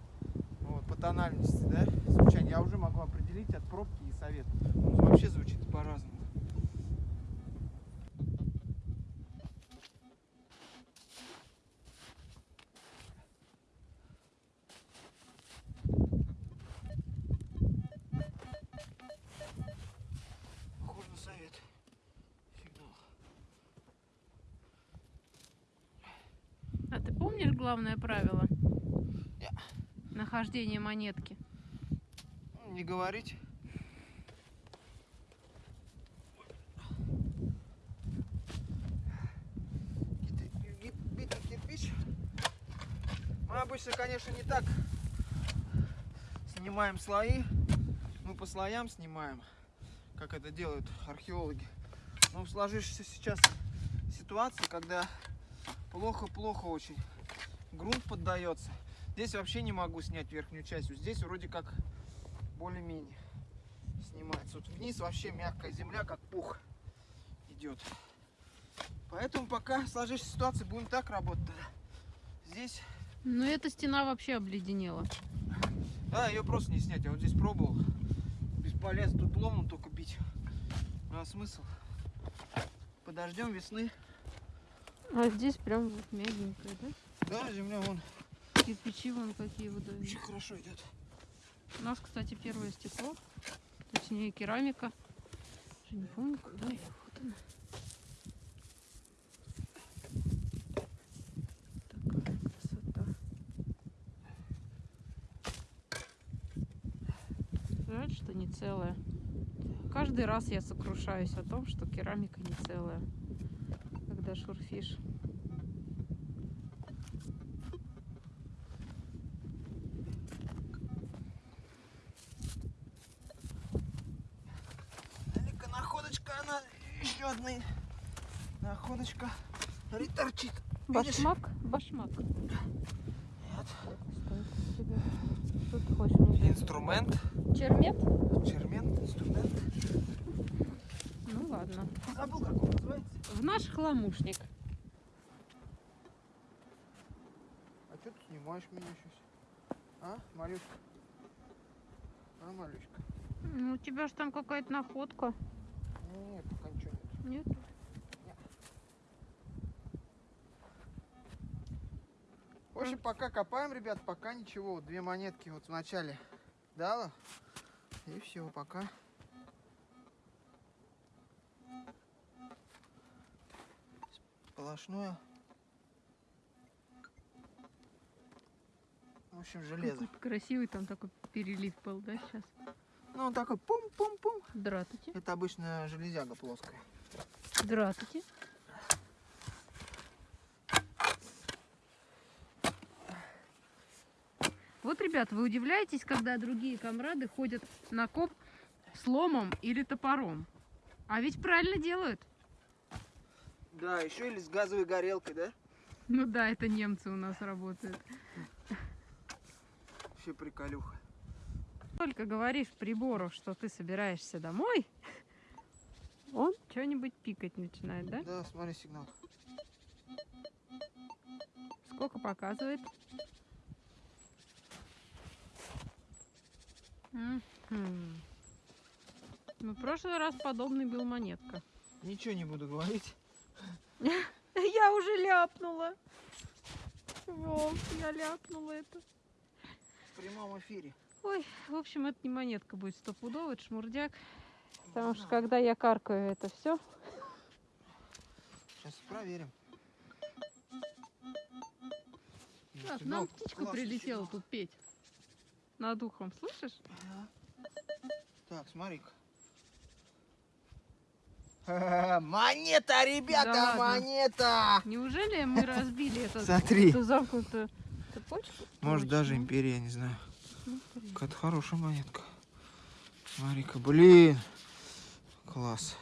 вот, по тональности, да, звучания, я уже могу определить от пробки и совет. Он вообще звучит по-разному. Главное правило? Нахождение монетки. Не говорить. Битый кирпич. Мы обычно, конечно, не так снимаем слои. Мы по слоям снимаем, как это делают археологи. Но в сложившейся сейчас ситуации, когда плохо-плохо очень грунт поддается, здесь вообще не могу снять верхнюю часть. Вот Здесь вроде как более-менее снимается. Вот вниз вообще мягкая земля, как пух идет. Поэтому пока сложившейся ситуации будем так работать. Здесь, Ну, эта стена вообще обледенела. да, ее просто не снять. Я вот здесь пробовал. Бесполезно, тут ломом только бить. А смысл? Подождем весны. А здесь прям вот мягенькая, да? Да, земля вон Кирпичи вон какие выдают. очень хорошо идет. У нас, кстати, первое стекло. Точнее, керамика. Уже не помню, куда я. Вот она. Такая красота. Жаль, что не целая. Каждый раз я сокрушаюсь о том, что керамика не целая, когда шурфишь. Далеко находочка, она еще одна находочка. Смотри, торчит. Видишь? Башмак? Башмак. Нет. Что ты хочешь мне? Инструмент. Чермет? Чермент, инструмент. Ну ладно. Забыл, как он называется. В наш хламушник. А что ты снимаешь меня сейчас? А, Марюшка? А, Марюшка? Ну, у тебя же там какая-то находка. Нет, пока ничего нет. Нет? В общем, пока копаем, ребят, пока ничего. Вот две монетки вот в начале дала. И все, пока. Сплошное. В общем, железо. Какой красивый там такой перелив был, да, сейчас? Ну, он такой пум-пум-пум. Здравствуйте. Это обычно железяга плоская. Здравствуйте. Вот, ребят, вы удивляетесь, когда другие комрады ходят на коп с ломом или топором. А ведь правильно делают. Да, еще или с газовой горелкой, да? Ну да, это немцы у нас работают. Вообще приколюха. Только говоришь прибору, что ты собираешься домой, он что-нибудь пикать начинает, да? Да, смотри сигнал. Сколько показывает? Ну, в прошлый раз подобный был монетка. Ничего не буду говорить. Я уже ляпнула. Волк, я ляпнула это. В прямом эфире. Ой, в общем, это не монетка будет стопудово, это шмурдяк. Потому что когда я каркаю это все, Сейчас проверим. Так, сигнал нам птичка классный прилетела сигнал. тут петь. Над ухом, слышишь? Ага. Так, смотри-ка. Монета, ребята, Да монета! Неужели мы разбили этот, Смотри. эту замкнутую цепочку? Может даже империя, не знаю. Смотри. Какая-то хорошая монетка. Смотри-ка, блин. Класс.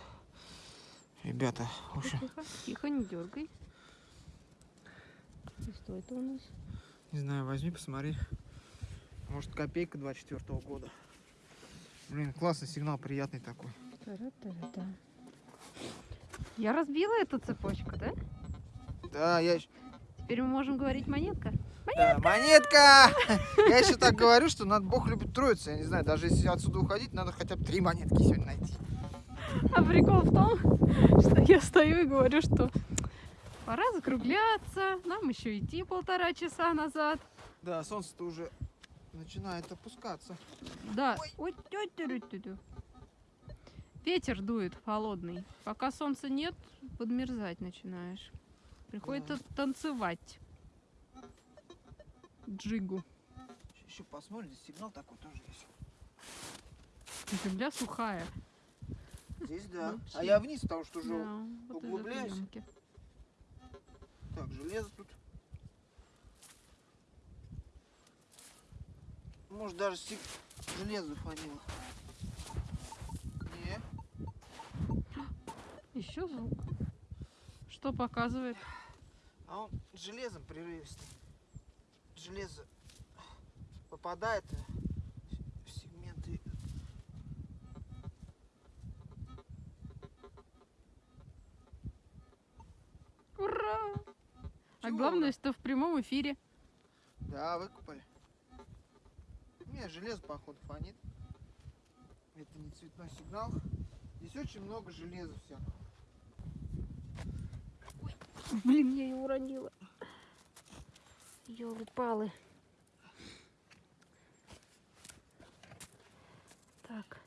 Ребята, в общем, Тихо, тихо, не дергай. И что это у нас? не знаю, возьми, посмотри. Может, копейка 24 года. Блин, классный сигнал, приятный такой. Тара-тара-та. Я разбила эту цепочку, да? Да, я... Теперь мы можем говорить монетка. Да, монетка! Я еще так говорю, что надо Бог любит троицу. Я не знаю, даже если отсюда уходить, надо хотя бы три монетки сегодня найти. А прикол в том, что я стою и говорю, что пора закругляться, нам еще идти полтора часа назад. Да, солнце-то уже начинает опускаться. Да. Ой, тю-тю-тю-тю. Ветер дует холодный. Пока солнца нет, подмерзать начинаешь. Приходится танцевать. Джигу. Еще посмотрим, здесь сигнал такой тоже есть. Земля сухая. Здесь да. Вообще. А я вниз, потому что уже... Да, вот углубляюсь. Так, железо тут. Может даже стик... железо фанило. Не, Еще звук. Что показывает? а он железом прерывистый. Железо попадает в сегменты. Ура! А Чего главное, ура? что в прямом эфире. Да, выкупали. Не, железо, походу, фонит. Это не цветной сигнал. Здесь очень много железа все. Блин, я ее уронила. Ёлы-палы. Так.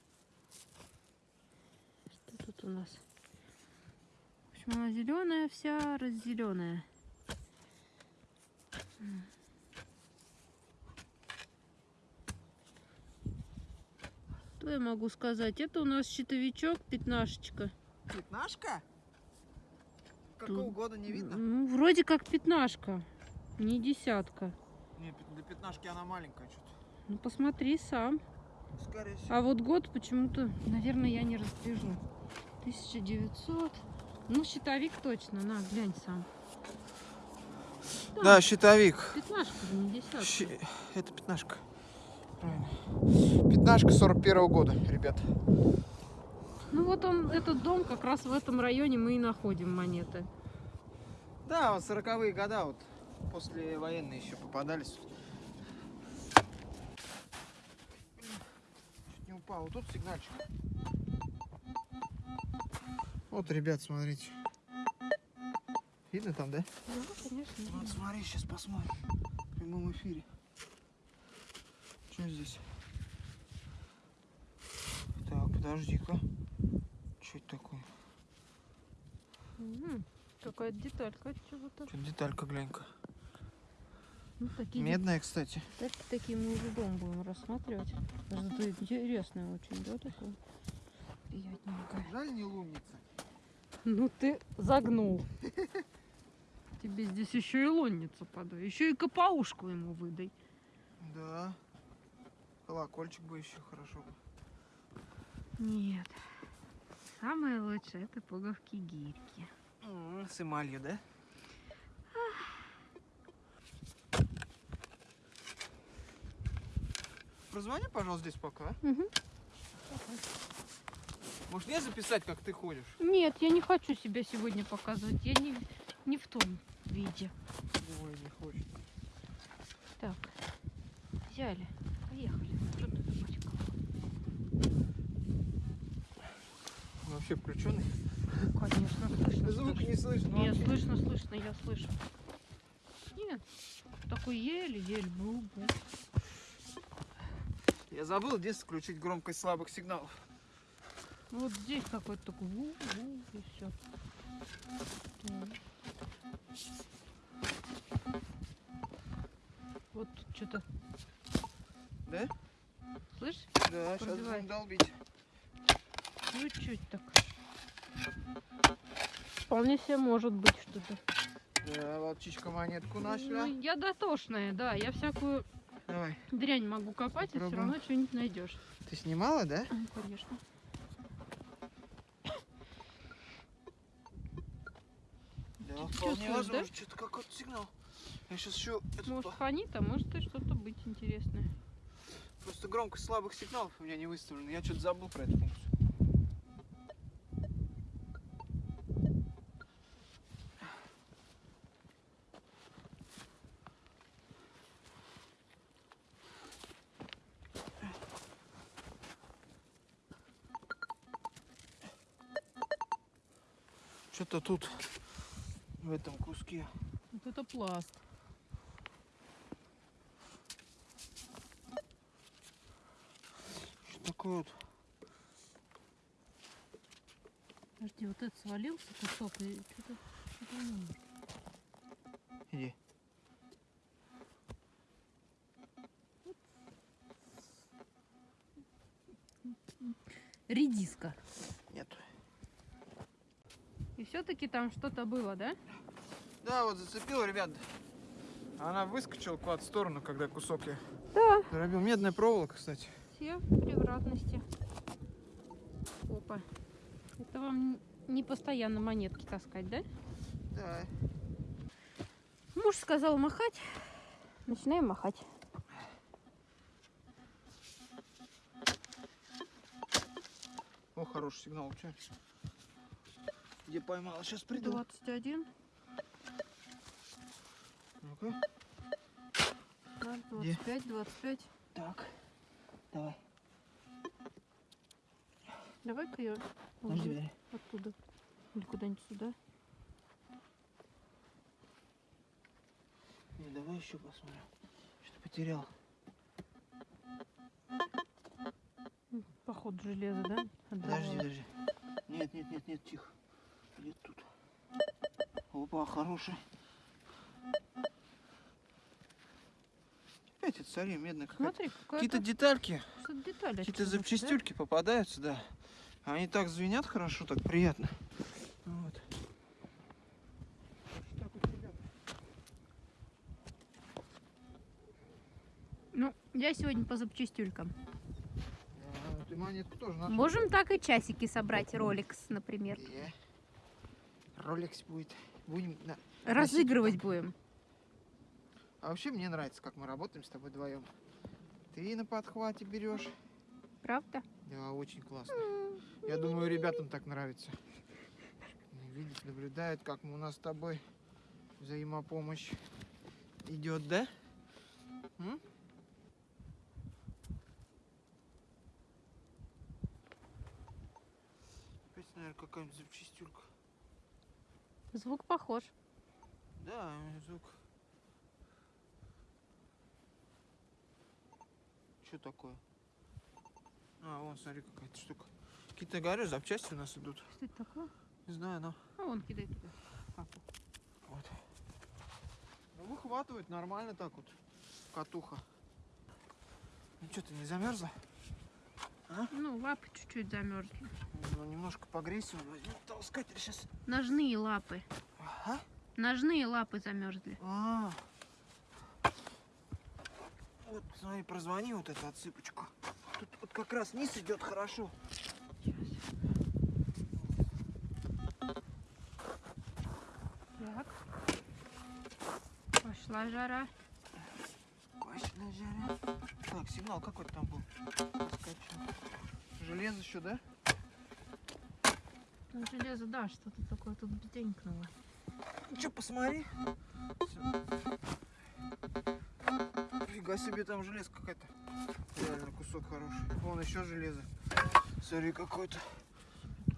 Что тут у нас? В общем, она зеленая вся, раззеленая. Что я могу сказать? Это у нас щитовичок, пятнашечка. Пятнашка? Какого года не видно? Ну, вроде как пятнашка, не десятка. Не, для пятнашки она маленькая что-то. Ну, посмотри сам. Скорее всего. А вот год почему-то, наверное, я не разбежу. 1900. Ну, щитовик точно. На, глянь сам. Да, щитовик. Пятнашка, не десятка. Щи- Это пятнашка. Правильно. Пятнашка 41 года, ребят. Ну, вот он, этот дом, как раз в этом районе мы и находим монеты. Да, вот 40-е года вот после военные еще попадались. Чуть не упал. Вот тут сигнальчик. Вот, ребят, смотрите. Видно там, да? Да, конечно. Вот смотри, сейчас посмотрим. В прямом эфире. Что здесь? Так, подожди-ка. Что это такое? М, Какая-то деталька от чего-то. Что деталька, глянь-ка. Ну, такие Медная, кстати. детальки такие мы уже дома будем рассматривать. Зато интересное очень, да, такое? Приятненькое. Жаль, не лунница. Ну ты загнул. Тебе здесь еще и лонницу подай. Еще и капаушку ему выдай. Да. Колокольчик бы еще хорошо. Нет. Самое лучшее это пуговки гирьки. С эмалью, да? Прозвони, пожалуйста, здесь пока. Угу. Может, мне записать, как ты ходишь? Нет, я не хочу себя сегодня показывать. Я не, не в том виде. Ой, не хочет. Так, взяли, поехали. Вообще включенный. Конечно, слышно. Звук слышно. не слышно. Нет, слышно, слышно, я слышу. Нет, такой еле-еле бу-бу. Я забыл здесь включить громкость слабых сигналов. Вот здесь какой-то такой ву-ву и все. Вот тут что-то. Да? Слышь? Да, сейчас Пробивай. будем долбить. Чуть-чуть так. Вполне себе может быть что-то. Да, волчичка монетку Ну, нашла. я дотошная, да. Я всякую Давай. дрянь могу копать, и все Попробуем. равно что-нибудь найдешь. Ты снимала, да? Ну, конечно. Да, вполне возможно. Что-то какой-то сигнал. Я сейчас еще... Может фонит, а может и что-то быть интересное. Просто громкость слабых сигналов у меня не выставлена. Я что-то забыл про эту функцию. Тут в этом куске. Вот это пласт. Что такое вот? Подожди, вот этот свалился кусок и что-то может. Иди. Редиска. Все-таки там что-то было, да? Да, вот зацепила, ребят. Она выскочила куда-то в сторону, когда кусок я Да. дробил. Медная проволока, кстати. Все превратности. Опа. Это вам не постоянно монетки таскать, да? Да. Муж сказал махать. Начинаем махать. О, хороший сигнал вообще. Где поймала? Сейчас приду. 21, Ну-ка. да, Где? 25, 25. Так. Давай. Давай-ка я Подожди, уже подожди. оттуда. Или куда-нибудь сюда. Не, давай еще посмотрим. Что-то потерял. М, Походу железо, да? Подожди, Отдавало. подожди. Нет, нет, нет, нет, тихо. Где тут? Опа, хороший. Это цари. Смотри, Какие-то какая-то детальки, что-то деталь какие-то отсюда, да? запчастюльки попадаются, да. Они так звенят хорошо, так приятно. Вот. Ну, я сегодня по запчастюлькам. А, Ты монетку тоже нашел? Можем так и часики собрать, роликс, например. Е. Ролекс будет. Будем. на- Разыгрывать будем. А вообще мне нравится, как мы работаем с тобой вдвоем. Ты на подхвате берешь. Правда? Да, очень классно. Я думаю, ребятам так нравится. Видят, наблюдают, как у нас с тобой взаимопомощь идет, да? М? Опять, наверное, какая-нибудь запчастюлька. Звук похож. Да, звук. Что такое? А, вон, смотри, какая-то штука. Какие-то, говорю, запчасти у нас идут. Что это такое? Не знаю, но А вон кидай туда. Папа. вот. Ну, выхватывает нормально так вот. Катуха. Ну, что, ты не замерзла? Ну, лапы чуть-чуть замерзли. Ну, немножко погрейся. Возьму толкатель сейчас. Ножные лапы. Ага. Ножные лапы замерзли. А. Вот, смотри, прозвони вот эту отсыпочку. Тут вот как раз низ идет хорошо. Так. Пошла жара. Так, сигнал какой-то там был. Железо еще, да? Ну, железо, да, что-то такое тут бденькнуло. Ну что, посмотри. Фига себе, там железо какая-то. Реально кусок хороший. Вон еще железо. Смотри, какой-то.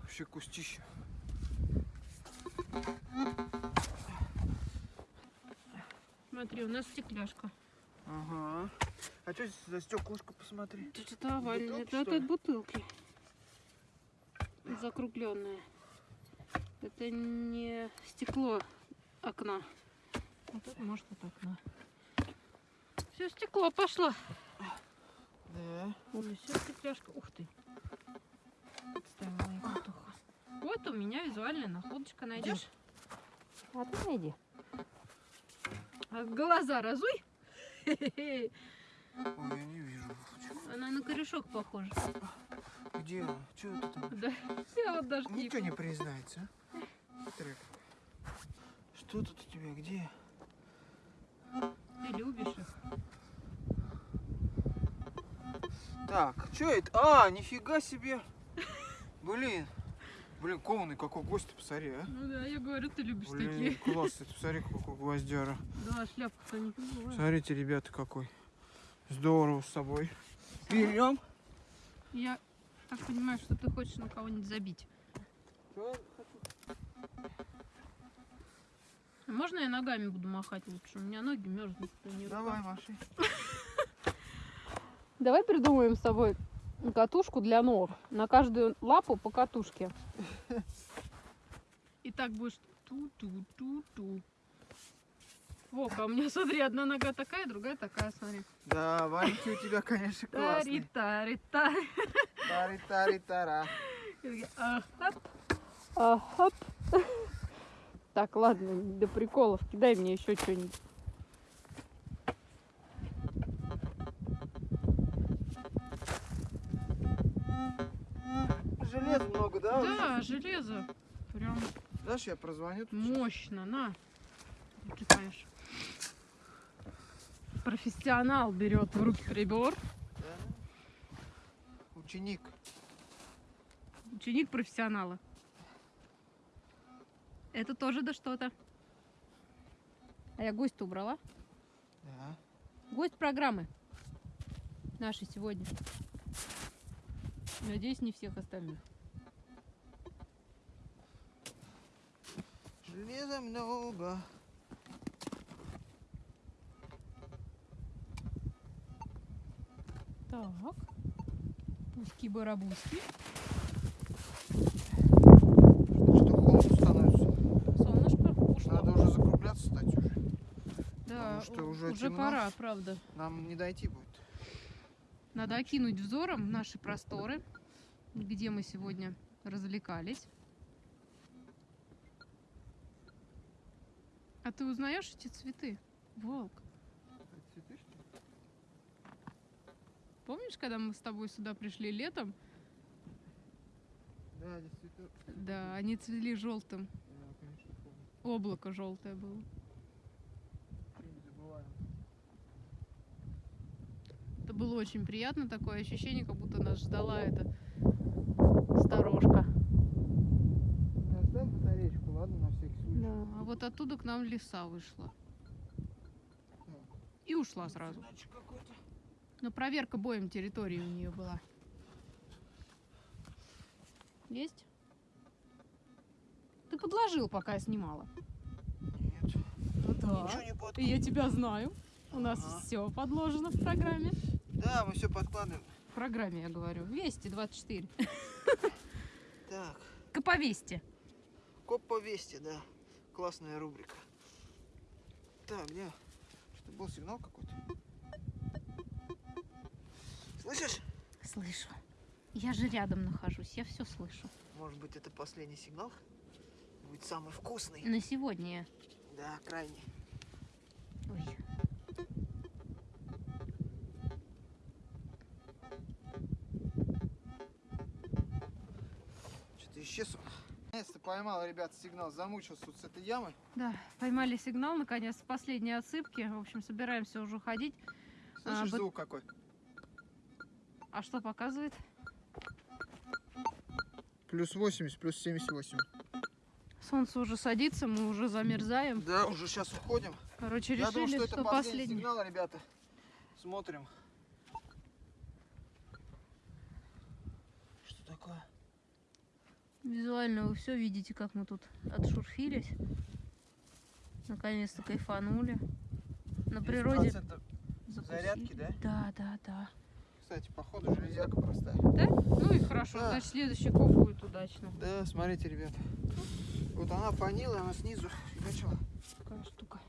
Вообще кустище. Смотри, у нас стекляшка. Ага. А что здесь за стеклышко, посмотри? Это что-то овальное. Бутылки, Это что от бутылки. Закругленное. Это не стекло окна. А тут может от окна. Все, стекло пошло. Да. Ой, все стекляшка. Ух ты. Вот у меня визуальная находочка. Найдешь? А ты найди. Глаза разуй. Ой, я не вижу. Она на корешок похожа. Где? Что это там? Да, я вот даже. Ничего не признается, а? Трек. Что тут у тебя? Где? Ты любишь их. Так, что это? А, нифига себе. Блин. Блин, кованый какой гость, посмотри, а. Ну да, я говорю, ты любишь Блин, такие. класс, ты посмотри, какой гвоздяра. Да, шляпка-то не тяжелая. Смотрите, ребята, какой. Здорово с собой. Берем. Я так понимаю, что ты хочешь на кого-нибудь забить. А Можно я ногами буду махать лучше? У меня ноги мерзнут. Давай, Маши. Давай придумаем с тобой катушку для ног. На каждую лапу по катушке. И так будешь ту-ту-ту-ту. Вовка, у меня, смотри, одна нога такая, другая такая, смотри. Да, валенки у тебя, конечно, классные. Тари-тари-тари. Тари-тари-тара. И такие, Ахап. Ахап. Так, ладно, до приколов. Кидай мне еще что-нибудь. Железа много, да? Да, железо. Прям Дашь, я прозвоню? тут? мощно, на. Кидаешь. Профессионал берет в руки прибор. Да. Ученик. Ученик профессионала. Это тоже да что-то. А я гость убрала. Да. Гость программы нашей сегодня. Надеюсь, не всех остальных. Железа много. Так. Пуски-барабуски. Что холодно становится. Солнышко ушло. Надо уже закругляться стать уже. да, потому что уже уже темно. пора, правда. Нам не дойти будет. Надо окинуть взором наши просторы, где мы сегодня развлекались. А ты узнаешь эти цветы? Волк. Цветы, что ли? Помнишь, когда мы с тобой сюда пришли летом? Да, цветы. Да, они цвели желтым. Да, конечно, помню. Облако желтое было. Не забываем. Это было очень приятно, такое ощущение, как будто нас ждала эта сторожка. Оставь батареечку, ладно, на всякий случай. А вот оттуда к нам лиса вышла. И ушла сразу. Значит, какой-то. Но проверка боем территории у нее была. Есть? Ты подложил, пока я снимала. Нет. Ну да. Ничего не под... И я тебя знаю. У нас Ага. все подложено в программе. Да, мы все подкладываем. В программе, я говорю. Вести 24. Так. К повести. Коп по вести, да. Классная рубрика. Так, где? Что был сигнал какой-то? Слышишь? Слышу. Я же рядом нахожусь, я все слышу. Может быть, это последний сигнал? Будет самый вкусный. На сегодня. Да, крайний. Ой. Наконец-то поймал, ребят, сигнал. Замучился вот с этой ямы. Да, поймали сигнал, наконец, с последней отсыпки. В общем, собираемся уже уходить. А, Слышишь бат- звук какой? А что показывает? Плюс 80, плюс 78. Солнце уже садится, мы уже замерзаем. Да, уже сейчас уходим. Короче, Я думаю, решили, что это что последний последний. сигнал, ребята. Смотрим. Что такое? Визуально вы все видите, как мы тут отшурфились. Наконец-то кайфанули. На природе 10% закусили. зарядки, да? Да, да, да. Кстати, походу железяка простая. Да? Ну и хорошо, Да. значит следующий коп будет удачно. Да, смотрите, ребят. Вот она фанила, она снизу фигачила. Такая штука.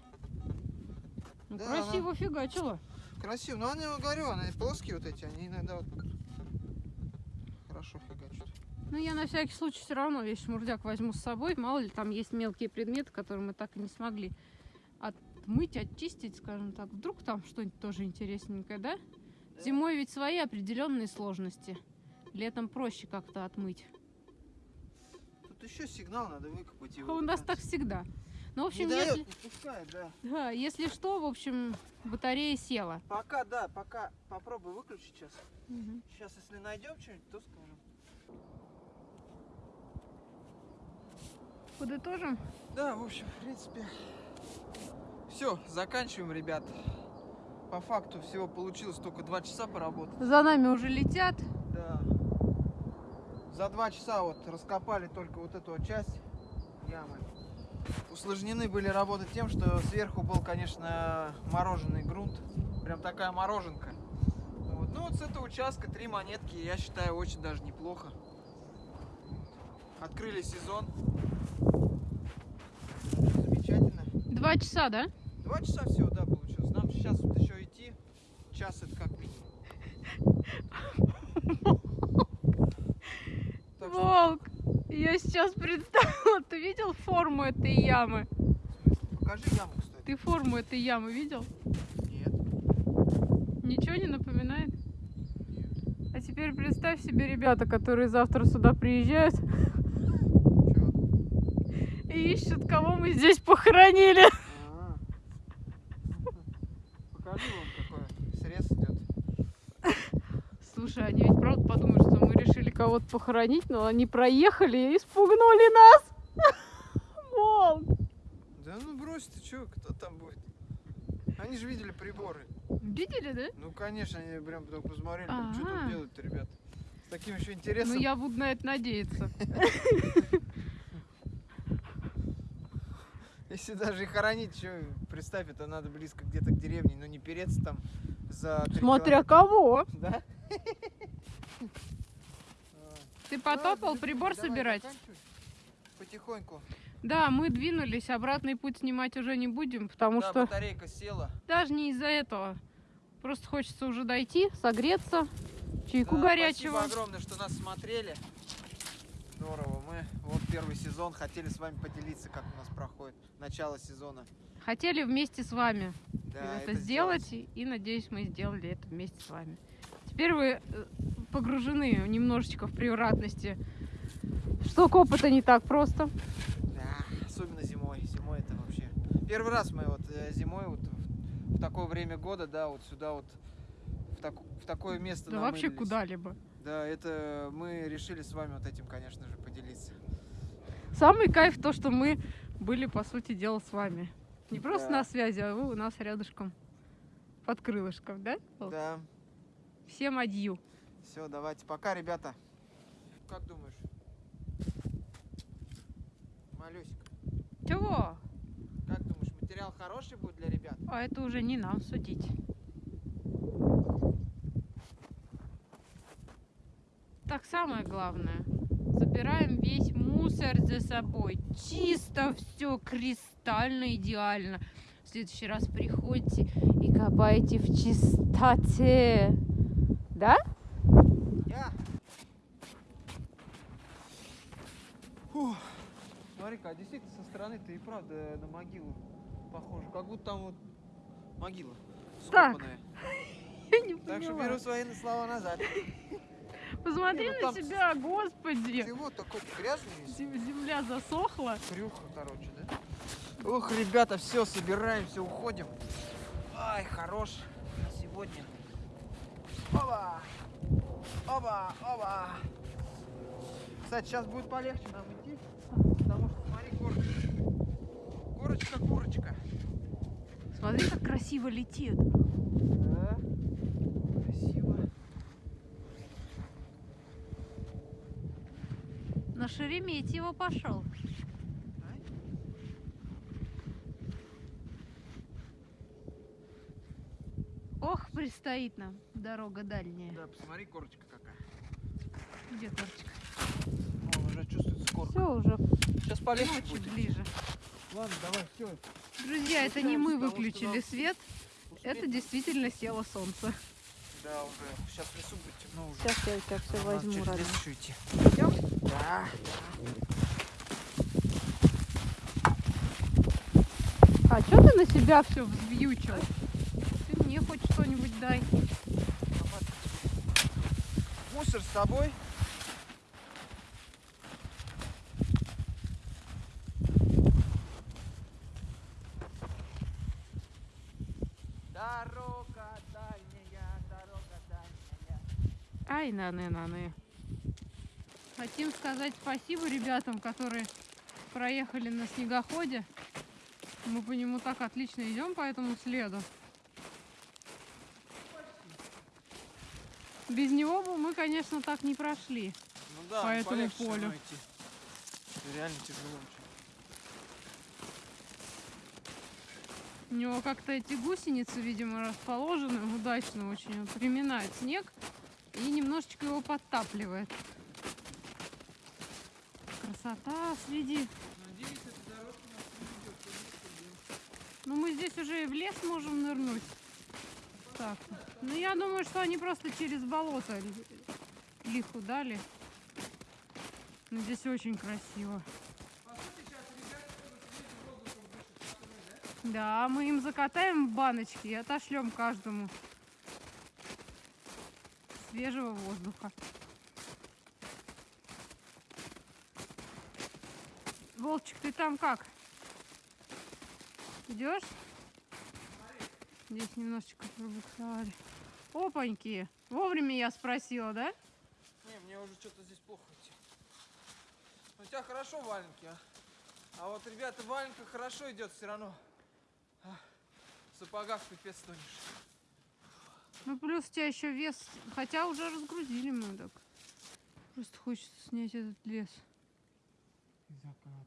Ну Да, красиво фигачила. Красиво. Но я говорю, она плоские вот эти, они иногда вот хорошо. Ну я на всякий случай все равно весь шмурдяк возьму с собой. Мало ли там есть мелкие предметы, которые мы так и не смогли отмыть, очистить, скажем так. Вдруг там что-нибудь тоже интересненькое, да? Зимой ведь свои определенные сложности. Летом проще как-то отмыть. Тут еще сигнал надо выкопать А его. у нас так всегда. Ну, в Не общем, дает, если, не пускает, да. да, если что, в общем, батарея села. Пока, да, пока попробуй выключить сейчас. Сейчас, если найдем что-нибудь, то скажем. Подытожим. Да, в общем, в принципе, все, заканчиваем, ребят. По факту всего получилось только два часа поработать. За нами уже летят. Да. За два часа вот раскопали только вот эту вот часть ямы. Усложнены были работы тем, что сверху был, конечно, мороженый грунт. Прям такая мороженка. Вот. Ну вот с этого участка три монетки, я считаю, очень даже неплохо. Открыли сезон. Два часа, да? Два часа всего, да, получилось. Нам сейчас вот еще идти. Час это как минимум. Волк, я сейчас представила, ты видел форму этой ямы? покажи яму, кстати. Ты форму этой ямы видел? Нет. Ничего не напоминает? А теперь представь себе ребята, которые завтра сюда приезжают? И ищут, кого мы здесь похоронили. А. Покажи вам, какой срез идет. Слушай, они ведь правда подумают, что мы решили кого-то похоронить, но они проехали и испугнули нас. Волк. Да ну брось ты, чё, кто там будет? Они же видели приборы. Видели, да? Ну, конечно, они прям только посмотрели, там, что тут делают-то, ребят. С таким еще интересом. Ну я буду на это надеяться. Если даже и хоронить, что, представь, это надо близко где-то к деревне, но не переться там за Смотря километра. кого. Да? Ты потопал Ладно, прибор давай, собирать? Потихоньку. Да, мы двинулись, обратный путь снимать уже не будем, потому да, что батарейка села. даже не из-за этого. Просто хочется уже дойти, согреться, чайку Да, горячего. Спасибо огромное, что нас смотрели. Здорово. Первый сезон хотели с вами поделиться, как у нас проходит начало сезона. Хотели вместе с вами Да, это, сделать, и, и надеюсь, мы сделали это вместе с вами. Теперь вы э, погружены немножечко в превратности. Что коп это не так просто. Да, особенно зимой. Зимой это вообще. Первый раз мы вот э, зимой вот в, такое время года, да, вот сюда вот в, так- в такое место Да вообще куда-либо. Да, это мы решили с вами вот этим, конечно же, поделиться. Самый кайф то, что мы были, по сути дела, с вами. Не просто Да. на связи, а вы у нас рядышком. Под крылышком, да? Да. Всем адью. Все, давайте, пока, ребята. Как думаешь? Малюсик, Чего? как думаешь, материал хороший будет для ребят? А это уже не нам судить. Так, самое главное. Забираем весь мусор за собой. Чисто все, кристально идеально. В следующий раз приходите и копайте в чистоте. Да? Я. Фух. Смотри-ка, а действительно со стороны ты и правда на могилу похоже. Как будто там вот могила Так. скопанная. Я не Так что беру свои слова назад. Посмотри Не, ну на себя, господи. Вот такой грязный Земля засохла. Крюха, короче, да? Ох, ребята, все, собираемся, уходим. Ай, хорош на сегодня. Опа! Оба, оба. Кстати, сейчас будет полегче нам идти, потому что смотри, горочка. Горочка, курочка. Смотри, как красиво летит. Да. Красиво. На Шереметьево пошел. Ох, предстоит нам дорога дальняя. Да, посмотри, корочка какая. Где корочка? Вон уже чувствуется корка. Все уже Сейчас полегче ночи будет. ближе. Ладно, давай, все. Друзья, это не мы что выключили свет, это действительно село солнце. Да, уже. Сейчас в лесу будет темно уже. Сейчас я у тебя все Надо возьму, через родной. Да. А что ты на себя все взбьючил? Ты мне хоть что-нибудь дай. Мусор с тобой. Дорога дальняя, дорога дальняя. Ай, наны-наны. Хотим сказать спасибо ребятам, которые проехали на снегоходе. Мы по нему так отлично идем по этому следу. Без него бы мы, конечно, так не прошли. Ну да, По ну этому полю. идти. Реально тяжело. У него как-то эти гусеницы, видимо, расположены удачно очень. Он приминает снег и немножечко его подтапливает. Красота, следи. Надеюсь, эта дорожка нас не есть, Ну, мы здесь уже и в лес можем нырнуть. Так. Ну, я думаю, что они просто через болото ли- лиху дали. Но здесь очень красиво. Да, мы им закатаем в баночки и отошлем каждому свежего воздуха. Волчик, ты там как? Идешь? Здесь немножечко пробуксовали. Опаньки! Вовремя я спросила, да? Не, мне уже что-то здесь плохо идти. У тебя хорошо валенки, а? А вот, ребята, в валенках хорошо идет все равно. А, В сапогах пипец тонешь. Ну, плюс у тебя еще вес. Хотя уже разгрузили мы так. Просто хочется снять этот лес.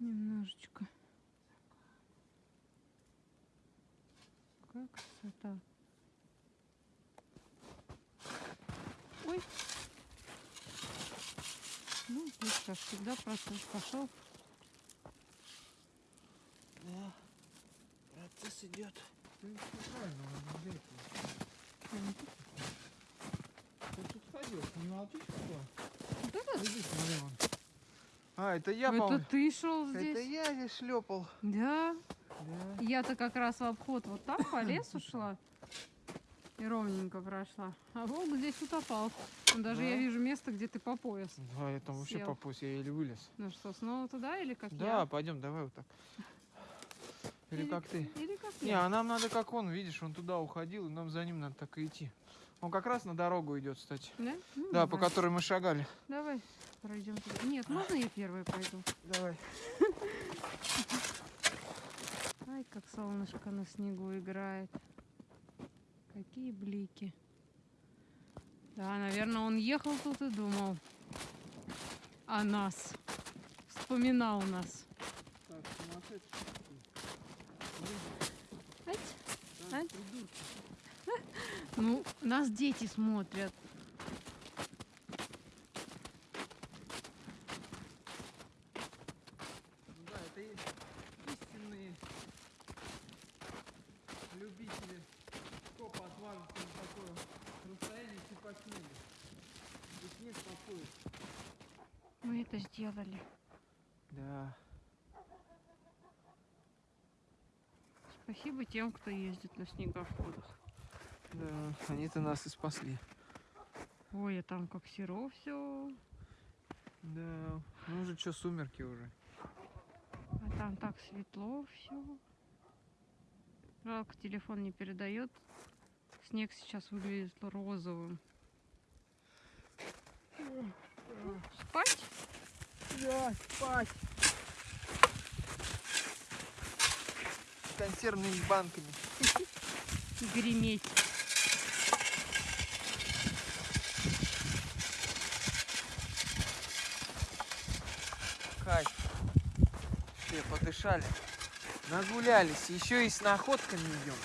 Немножечко. Какая красота. Ой. Ну, здесь, как всегда, процесс пошел. Да. Процесс идет. Ты тут ходил, не молчишь Вот это, Иди, смотри вон. А, это я, это по-моему. ты шел Это здесь? я здесь шлепал. Да. Да. Я-то как раз в обход вот там по лесу шла и ровненько прошла. А волк здесь утопал. Даже я Да? вижу место, где ты по пояс. Да, я там вообще Сел. по пояс, я еле вылез. Ну что, снова туда или как Да, я? пойдем, давай вот так. Или как ты? Или как Не, я? а нам надо как он, видишь, он туда уходил, и нам за ним надо так и идти. Он как раз на дорогу идет, кстати. Да? Ну, Да, по давай. которой мы шагали. Давай пройдем. туда. Нет, можно я первая пойду? Давай. Ай, как солнышко на снегу играет. Какие блики. Да, наверное, он ехал тут и думал о нас. Вспоминал нас. Так, Ать, ать. Ну, нас дети смотрят. Ну да, это истинные любители скопа отвалится на такое расстояние типа снега. И снег подходит. Мы это сделали. Да. Спасибо тем, кто ездит на снегоходах. Да, они-то нас и спасли. Ой, а там как серо все. Да, ну уже что, сумерки уже. А там так светло все. Жалко, телефон не передает. Снег сейчас выглядит розовым. Спать? Да, спать. С консервными банками. Греметь. Кайф. Подышали. Нагулялись. Еще и с находками идем.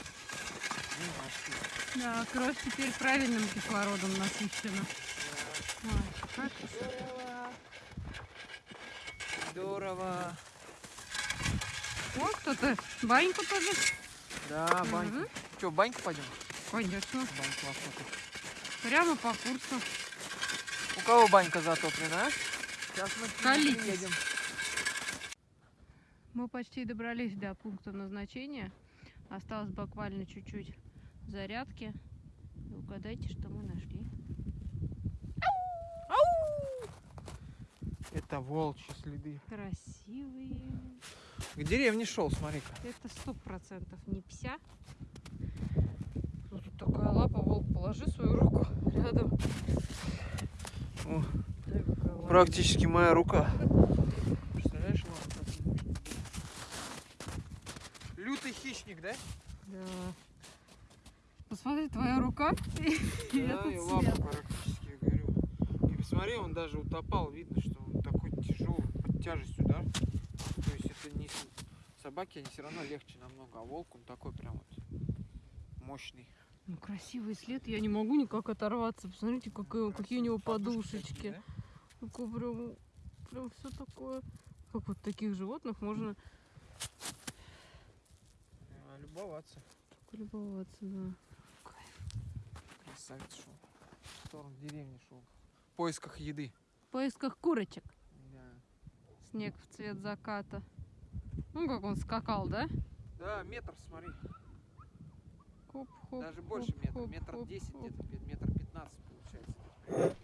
Ну. Да, кровь теперь правильным кислородом насыщена. Ой, как красота. Здорово. Здорово. О, кто-то баньку тоже. Да, банька. Мгм. Че, баньку пойдем? Конечно. Баньку охота. Прямо по курсу. У кого банька затоплена? Сейчас мы Колитесь. приедем. Мы почти добрались до пункта назначения. Осталось буквально чуть-чуть зарядки. И угадайте, что мы нашли. Это волчьи следы. Красивые. К деревне шел, смотри-ка. Это сто процентов не пся. Тут такая лапа, волк, положи свою руку рядом. О, практически моя рука. Представляешь, ладно, как он может быть? Лютый хищник, да? Да. Посмотри, твоя рука и Да, этот и лапа цвет. практически, я говорю. И посмотри, он даже утопал, видно, что он такой тяжелый, под тяжестью, да? То есть это не собаки, они все равно легче намного, а волк он такой прям вот мощный. Ну, красивый след, я не могу никак оторваться. Посмотрите, какие, какие у него подушечки. такие, да? Такое прям, прям все такое. Как вот таких животных можно полюбоваться. Полюбоваться, да. Красавец шел. В сторону деревни шел. В поисках еды. В поисках курочек. Да. Снег в цвет заката. Ну, как он скакал, да? Да, метр, смотри. Хоп, хоп, Даже хоп, больше метра. Хоп, метр десять где-то метр 15 получается.